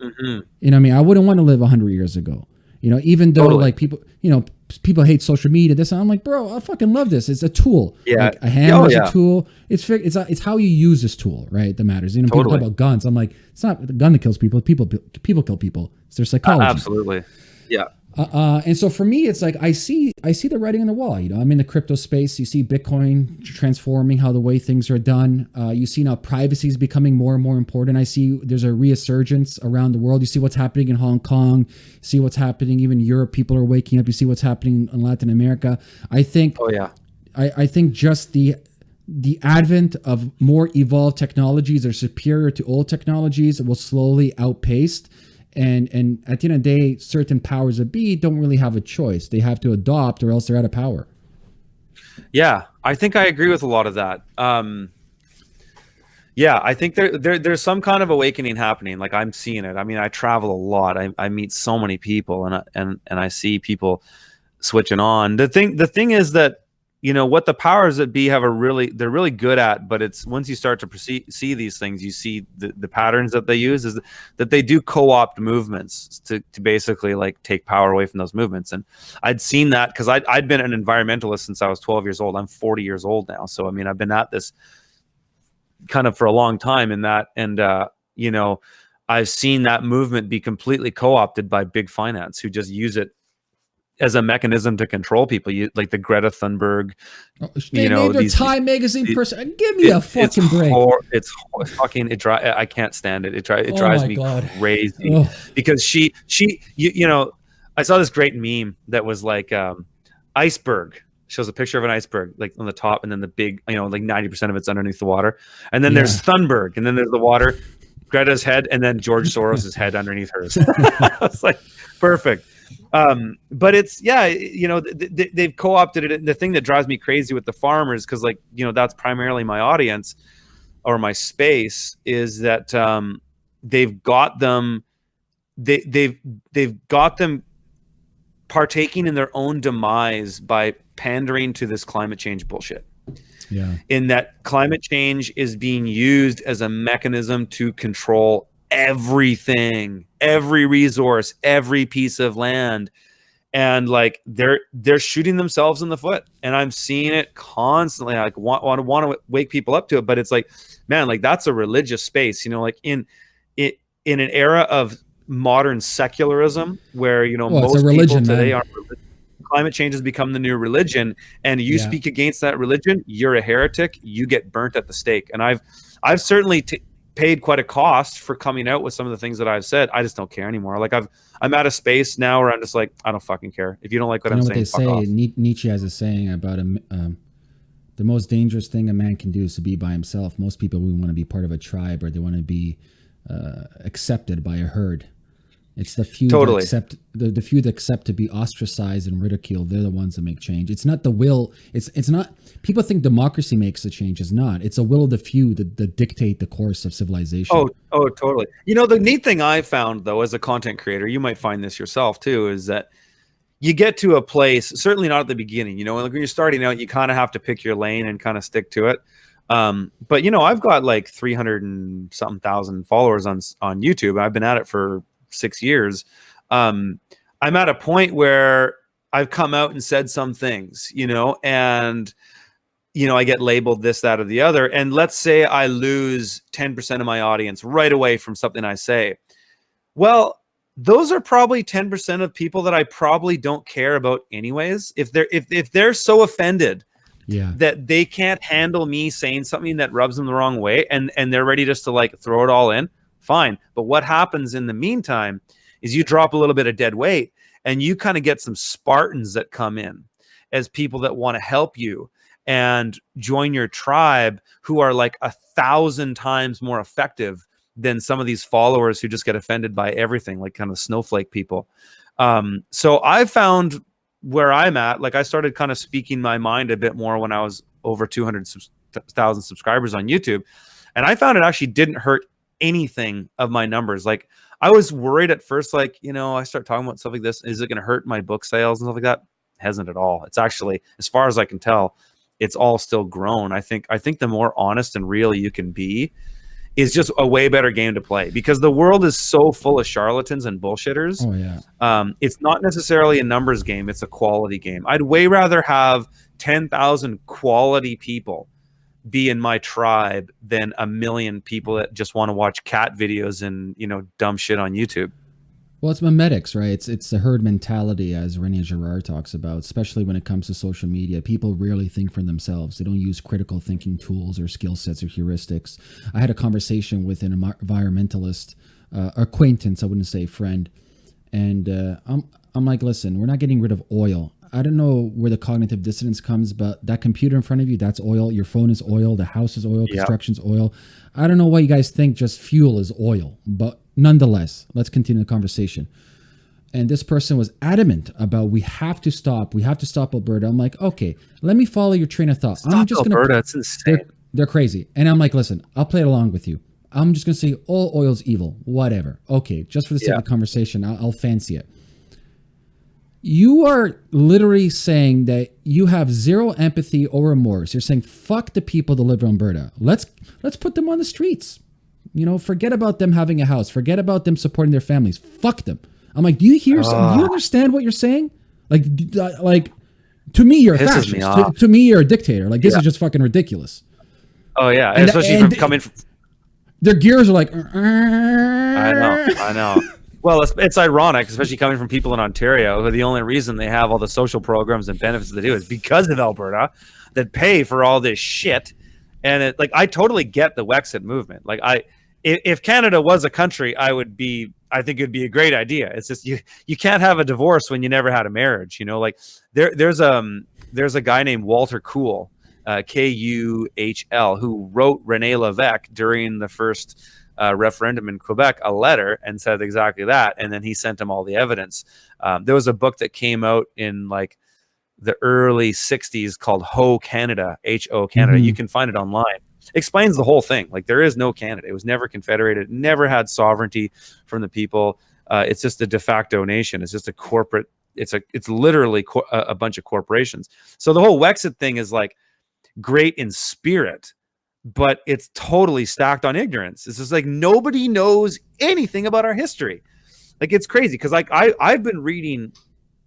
Mhm. You know what I mean? I wouldn't want to live 100 years ago. You know, even though Totally. like people, you know, people hate social media. This I'm like, bro, I fucking love this. It's a tool. Yeah. like, a hammer Oh, is yeah. a tool. It's it's it's how you use this tool, right? That matters. You know, people talk about guns. I'm like, it's not the gun that kills people. People people kill people. It's their Uh, psychology. absolutely. Yeah. Uh, and so for me, it's like I see I see the writing on the wall. You know, I'm in the crypto space. You see Bitcoin transforming how the way things are done. Uh, you see now privacy is becoming more and more important. I see there's a resurgence around the world. You see what's happening in Hong Kong. See what's happening even Europe. People are waking up. You see what's happening in Latin America. I think Oh yeah. I, I think just the the advent of more evolved technologies or superior to old technologies will slowly outpace and and at the end of the day certain powers that be don't really have a choice they have to adopt or else they're out of power Yeah, I think I agree with a lot of that. Um, yeah, I think there, there there's some kind of awakening happening. Like I'm seeing it. I mean, I travel a lot. I, I meet so many people, and I, and and I see people switching on. The thing the thing is that you know what the powers that be have a really they're really good at, but it's once you start to proceed, see these things, you see the, the patterns that they use is that they do co-opt movements to, to basically like take power away from those movements. And I'd seen that because I'd, I'd been an environmentalist since I was 12 years old. I'm 40 years old now. So, I mean, I've been at this kind of for a long time in that. And, uh, you know, I've seen that movement be completely co-opted by big finance who just use it as a mechanism to control people. You like the Greta Thunberg. Oh, You know, these- Time magazine it- person. Give me a fucking it's break. hor- it's hor- fucking. It dri- I can't stand it. It, dri- it Oh drives me God. crazy because she she you, you know I saw this great meme that was like um, iceberg shows a picture of an iceberg like on the top and then the big you know like 90% of it's underneath the water and then there's Thunberg and then there's the water Greta's head and then George Soros's head underneath hers <laughs> it's like perfect um but it's yeah you know th- th- they've co-opted it. And the thing that drives me crazy with the farmers because like you know that's primarily my audience or my space is that um they've got them they they've they've got them partaking in their own demise by pandering to this climate change bullshit. Yeah. In that climate change is being used as a mechanism to control everything every resource every piece of land. And like they're they're shooting themselves in the foot. And i'm seeing it constantly. I like want want to want to wake people up to it. But it's like man like that's a religious space you know like in it in an era of modern secularism where you know Well, most religion, people today man. are climate change has become the new religion. And you Yeah. speak against that religion you're a heretic you get burnt at the stake. And i've i've certainly t- paid quite a cost for coming out with some of the things that i've said. I just don't care anymore. Like i've i'm at a space now where i'm just like i don't fucking care. If you don't like what you know i'm what they saying fuck say? off. Nietzsche has a saying about a, um, the most dangerous thing a man can do is to be by himself. Most people we want to be part of a tribe or they want to be uh, accepted by a herd it's the few Totally. that accept the, the few that accept to be ostracized and ridiculed they're the ones that make change it's not the will it's it's not people think democracy makes the change it's not it's a will of the few that, that dictate the course of civilization Oh, oh, totally. You know, the neat thing I found though, as a content creator, you might find this yourself too, is that you get to a place, certainly not at the beginning, you know, like when you're starting out, you kind of have to pick your lane and kind of stick to it. Um, but you know, I've got like 300 and something thousand followers on, on YouTube. I've been at it for six years. Um, I'm at a point where I've come out and said some things, you know, and you know, I get labeled this, that, or the other. And let's say I lose 10% of my audience right away from something I say. Well, those are probably 10% of people that I probably don't care about anyways. If they're if, if they're so offended yeah that they can't handle me saying something that rubs them the wrong way and and they're ready just to like throw it all in, fine. But what happens in the meantime is you drop a little bit of dead weight and you kind of get some Spartans that come in as people that want to help you and join your tribe who are like a thousand times more effective than some of these followers who just get offended by everything, like kind of snowflake people. Um, so I found where I'm at, like I started kind of speaking my mind a bit more when I was over 200,000 subscribers on YouTube. And I found it actually didn't hurt anything of my numbers. Like I was worried at first, like, you know, I start talking about stuff like this. Is it going to hurt my book sales and stuff like that? Hasn't at all. It's actually, as far as I can tell, it's all still grown. I think I think the more honest and real you can be, is just a way better game to play because the world is so full of charlatans and bullshitters. Oh yeah. Um, it's not necessarily a numbers game; it's a quality game. I'd way rather have ten thousand quality people be in my tribe than a million people that just want to watch cat videos and you know dumb shit on YouTube. Well, it's memetics, right? It's it's the herd mentality, as Rene Girard talks about, especially when it comes to social media. People rarely think for themselves. They don't use critical thinking tools or skill sets or heuristics. I had a conversation with an environmentalist uh, acquaintance, I wouldn't say friend, and uh, I'm I'm like, listen, we're not getting rid of oil. I don't know where the cognitive dissonance comes, but that computer in front of you, that's oil. Your phone is oil. The house is oil. Construction's oil. I don't know why you guys think just fuel is oil, but nonetheless, let's continue the conversation. And this person was adamant about we have to stop. We have to stop Alberta. I'm like, okay, let me follow your train of thought. Stop I'm just Alberta. gonna. It's insane. They're, they're crazy. And I'm like, listen, I'll play it along with you. I'm just gonna say all oil's evil. Whatever. Okay, just for the sake Yeah. of the conversation, I'll, I'll fancy it. You are literally saying that you have zero empathy or remorse. You're saying fuck the people that live in Alberta. Let's let's put them on the streets. You know, forget about them having a house. Forget about them supporting their families. Fuck them. I'm like, do you hear? do you understand what you're saying? Like, uh, like to me, you're a Pisses me fascist. To, to me, you're a dictator. Like this Yeah. is just fucking ridiculous. Oh yeah, And- especially and- from coming. From, Their gears are like. I know, I know. <laughs> Well, it's, it's ironic, especially coming from people in Ontario, who the only reason they have all the social programs and benefits they do is because of Alberta, that pay for all this shit. And it, like, I totally get the Wexit movement. Like, I, if, Canada was a country, I would be. I think it'd be a great idea. It's just you you can't have a divorce when you never had a marriage. You know, like there there's um there's a guy named Walter Kuhl, uh, K U H L, who wrote Rene Levesque during the first uh, referendum in Quebec a letter and said exactly that. And then he sent him all the evidence. Um, there was a book that came out in like the early 60s called Ho Canada, H O Canada. Mhm. You can find it online. Explains the whole thing. Like there is no Canada. It was never confederated, never had sovereignty from the people. Uh, it's just a de facto nation. It's just a corporate. It's a. It's literally a bunch of corporations. So the whole Wexit thing is like great in spirit, but it's totally stacked on ignorance. It's just like nobody knows anything about our history. Like it's crazy because like I I've been reading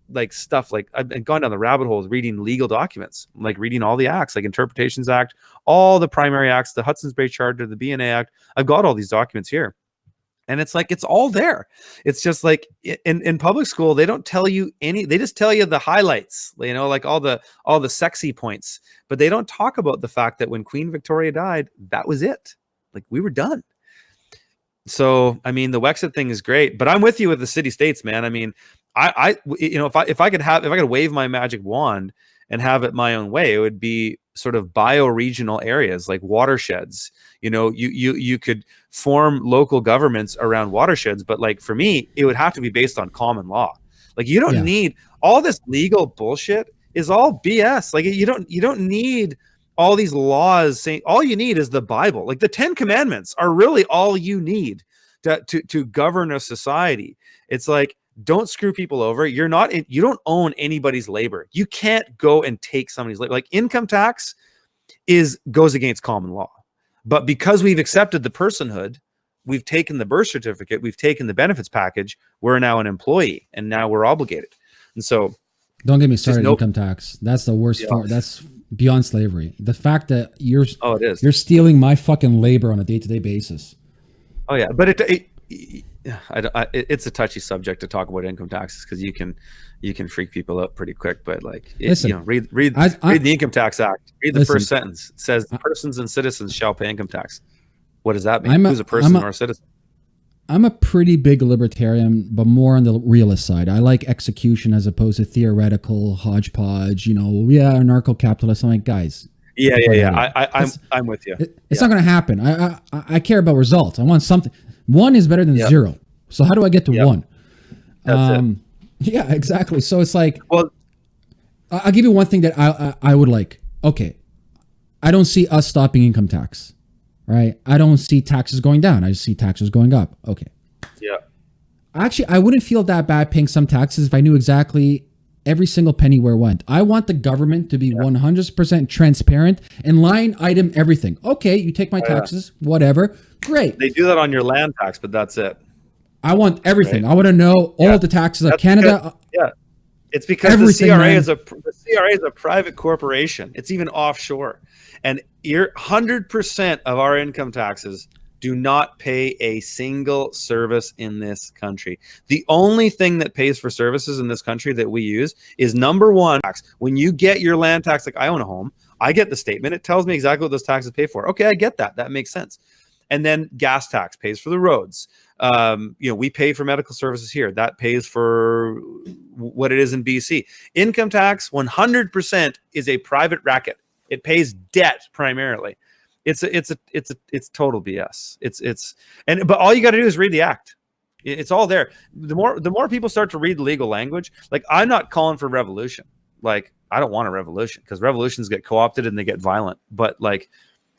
like stuff like I've been gone down the rabbit holes reading legal documents, like reading all the acts, like Interpretations Act, all the primary acts, the Hudson's Bay Charter, the BNA Act. I've got all these documents here. And it's like it's all there. It's just like in, in public school, they don't tell you any, they just tell you the highlights, you know, like all the all the sexy points, but they don't talk about the fact that when Queen Victoria died, that was it. Like we were done. So I mean, the Wexit thing is great, but I'm with you with the city states, man. I mean, i i you know, if I if I could have if I could wave my magic wand and have it my own way, it would be sort of bioregional areas like watersheds. You know, you you you could form local governments around watersheds, but like for me, it would have to be based on common law. Like you don't Yeah. need all this legal bullshit is all BS. Like you don't you don't need all these laws saying all you need is the Bible. Like the 10 commandments are really all you need to to, to govern a society. It's like don't screw people over. You're not in, you don't own anybody's labor. You can't go and take somebody's labor. Like income tax is goes against common law. But because we've accepted the personhood, we've taken the birth certificate, we've taken the benefits package, we're now an employee and now we're obligated. And so Don't get me started. no- income tax. That's the worst. Yeah. form. That's beyond slavery. The fact that you're oh it is. you're stealing my fucking labor on a day to day basis. Oh yeah, but it, it I, I, it's a touchy subject to talk about income taxes because you can you can freak people out pretty quick. But like, it, Listen, you know, read read I- read the Income Tax Act. Read the Listen. first sentence. It says persons and citizens shall pay income tax. What does that mean? I'm a- Who's a person I'm a- or a citizen? I'm a pretty big libertarian, but more on the realist side. I like execution as opposed to theoretical hodgepodge. You know, yeah, anarcho capitalist. I'm like, guys, Yeah, yeah, yeah. I, I, I'm I'm with you. it- it's not going to happen. I, I I- care about results. I want something. One is better than Yeah. zero. So how do I get to Yeah. one? That's it. it. Yeah, exactly. So it's like Well, I'll give you one thing that I, I I would like. Okay, I don't see us stopping income tax, right? I don't see taxes going down. I just see taxes going up. Okay. yeah, Actually, I wouldn't feel that bad paying some taxes if I knew exactly every single penny where it went. I want the government to be yeah. 100% transparent and line item everything. Okay, you take my taxes, yeah. whatever. Great. They do that on your land tax, but that's it. I want everything. Right. I want to know all the taxes that's of Canada. Because, yeah. It's because everything, the CRA man. is a the CRA is a private corporation. It's even offshore. And you're 100% of our income taxes do not pay a single service in this country. The only thing that pays for services in this country that we use is number one, tax. when you get your land tax, like I own a home, I get the statement. It tells me exactly what those taxes pay for. Okay, I get that. That makes sense. And then gas tax pays for the roads. Um, you know, we pay for medical services here. That pays for what it is in BC. Income tax, 100% is a private racket. It pays debt primarily it's a, it's a, it's a, it's total BS. It's, it's, and, but all you got to do is read the act. It's all there. The more, the more people start to read legal language, like I'm not calling for revolution. Like I don't want a revolution because revolutions get co-opted and they get violent. But like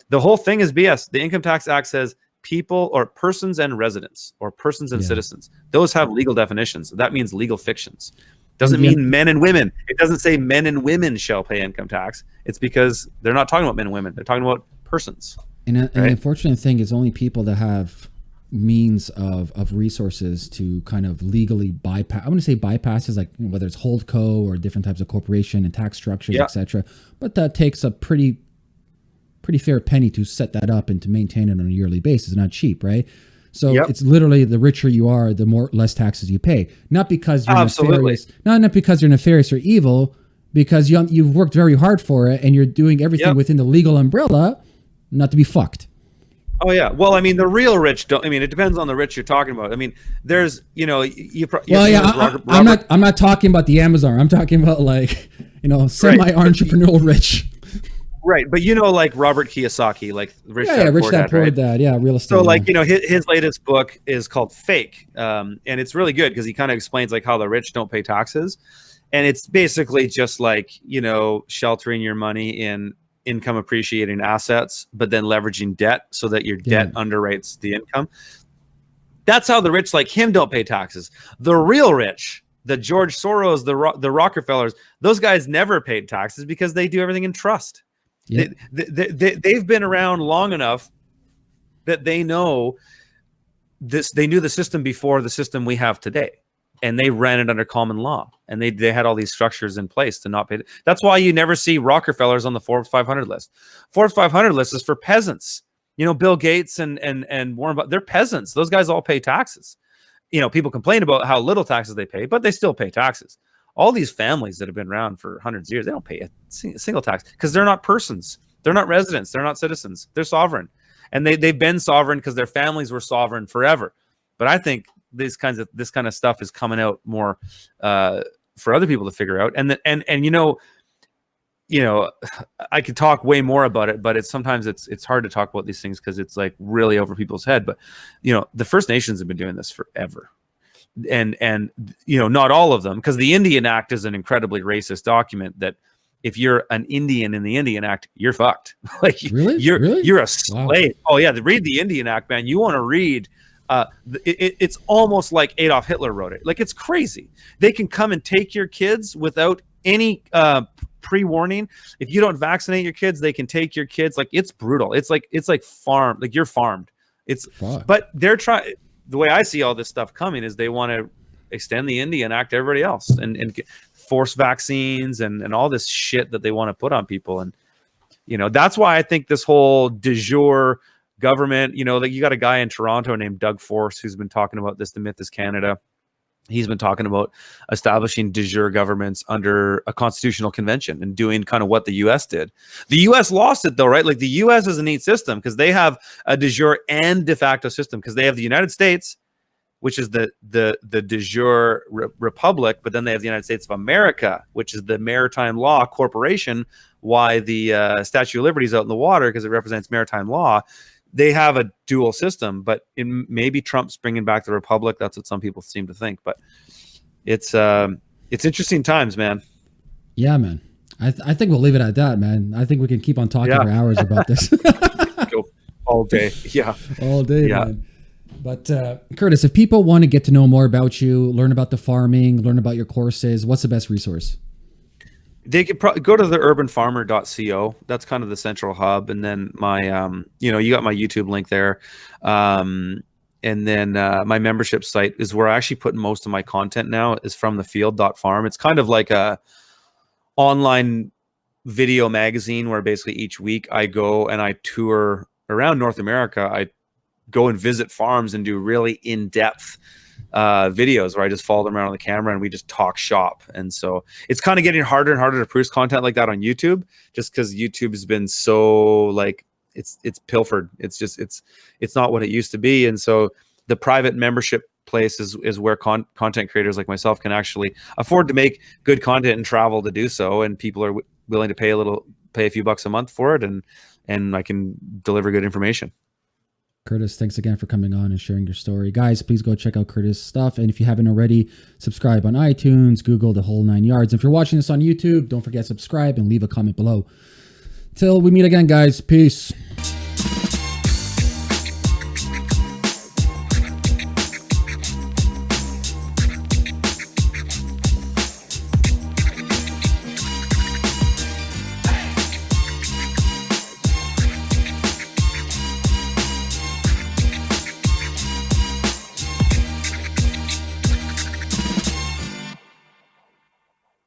the whole thing is BS. The Income Tax Act says people or persons and residents or persons and yeah. citizens. Those have legal definitions. That means legal fictions. Doesn't yeah. mean men and women. It doesn't say men and women shall pay income tax. It's because they're not talking about men and women. They're talking about persons. And, uh, right? and the unfortunate thing is only people that have means of, of resources to kind of legally bypass. I want to say bypasses like you know, whether it's holdco or different types of corporation and tax structures, yeah. etc. But that takes a pretty pretty fair penny to set that up and to maintain it on a yearly basis. Not cheap, right? So yep. it's literally the richer you are, the more less taxes you pay. Not because you're Absolutely. nefarious, not not because you're nefarious or evil, because you you've worked very hard for it and you're doing everything yep. within the legal umbrella not to be fucked. Oh yeah. Well, I mean, the real rich don't. I mean, it depends on the rich you're talking about. I mean, there's, you know, you. Pro, well, yeah. Robert, I, am not. I'm not talking about the Amazon. I'm talking about like, you know, semi-entrepreneurial right. rich. Right, but you know, like Robert Kiyosaki, like Rich yeah, Dad, yeah, Rich Poor Dad, Poor right? Dad, yeah, real estate. So, yeah. like, you know, his, his latest book is called Fake, um, and it's really good because he kind of explains like how the rich don't pay taxes, and it's basically just like you know sheltering your money in income appreciating assets, but then leveraging debt so that your debt yeah. underwrites the income. That's how the rich like him don't pay taxes. The real rich, the George Soros, the the Rockefellers, those guys never paid taxes because they do everything in trust. Yeah. They, they, they, they've been around long enough that they know this. They knew the system before the system we have today and they ran it under common law and they, they had all these structures in place to not pay. That's why you never see Rockefellers on the Forbes 500 list. Forbes 500 list is for peasants. You know, Bill Gates and and and Warren, they're peasants. Those guys all pay taxes. You know, people complain about how little taxes they pay, but they still pay taxes. All these families that have been around for hundreds of years, they don't pay a single tax because they're not persons. They're not residents. They're not citizens. They're sovereign, and they they've been sovereign because their families were sovereign forever. But I think these kinds of this kind of stuff is coming out more uh, for other people to figure out. And the, and and you know, you know, I could talk way more about it, but it's sometimes it's it's hard to talk about these things because it's like really over people's head. But you know, the First Nations have been doing this forever. And and you know, not all of them, because the Indian Act is an incredibly racist document that if you're an Indian in the Indian Act, you're fucked. <laughs> like really? you're really? you're a slave. Wow. Oh yeah, read the Indian Act, man. You want to read uh, it, it's almost like Adolf Hitler wrote it. Like it's crazy. They can come and take your kids without any uh, pre-warning. If you don't vaccinate your kids, they can take your kids. Like it's brutal. It's like it's like farm. Like you're farmed. It's Fuck. but they're trying. The way I see all this stuff coming is they want to extend the Indian Act to everybody else and and force vaccines and and all this shit that they want to put on people. And you know that's why I think this whole de jure government. You know, like you got a guy in Toronto named Doug Force who's been talking about this. The myth is Canada. He's been talking about establishing de jure governments under a constitutional convention and doing kind of what the U.S. did. The U.S. lost it though, right? Like the U.S. is a neat system because they have a de jure and de facto system because they have the United States, which is the the the de jure re republic, but then they have the United States of America, which is the maritime law corporation. Why the uh, Statue of Liberty is out in the water because it represents maritime law they have a dual system, but in, maybe Trump's bringing back the republic. That's what some people seem to think. But it's um, it's interesting times, man. Yeah, man. I, th- I think we'll leave it at that, man. I think we can keep on talking yeah. for hours about this. <laughs> all day. Yeah. <laughs> All day, yeah. man. But uh, Curtis, if people want to get to know more about you, learn about the farming, learn about your courses, what's the best resource? They could probably go to the urbanfarmer.co. That's kind of the central hub. And then my, um, you know, you got my YouTube link there. Um, and then uh, my membership site is where I actually put most of my content now is from the field.farm. It's kind of like a online video magazine where basically each week I go and I tour around North America. I go and visit farms and do really in-depth uh, videos where I just follow them around on the camera and we just talk shop. And so it's kind of getting harder and harder to produce content like that on YouTube, just because YouTube has been so like it's it's pilfered. It's just it's it's not what it used to be. And so the private membership place is is where con- content creators like myself can actually afford to make good content and travel to do so. And people are willing to pay a little, pay a few bucks a month for it, and and I can deliver good information. Curtis, thanks again for coming on and sharing your story. Guys, please go check out Curtis' stuff. And if you haven't already, subscribe on iTunes, Google, the whole nine yards. If you're watching this on YouTube, don't forget subscribe and leave a comment below. Till we meet again, guys. Peace.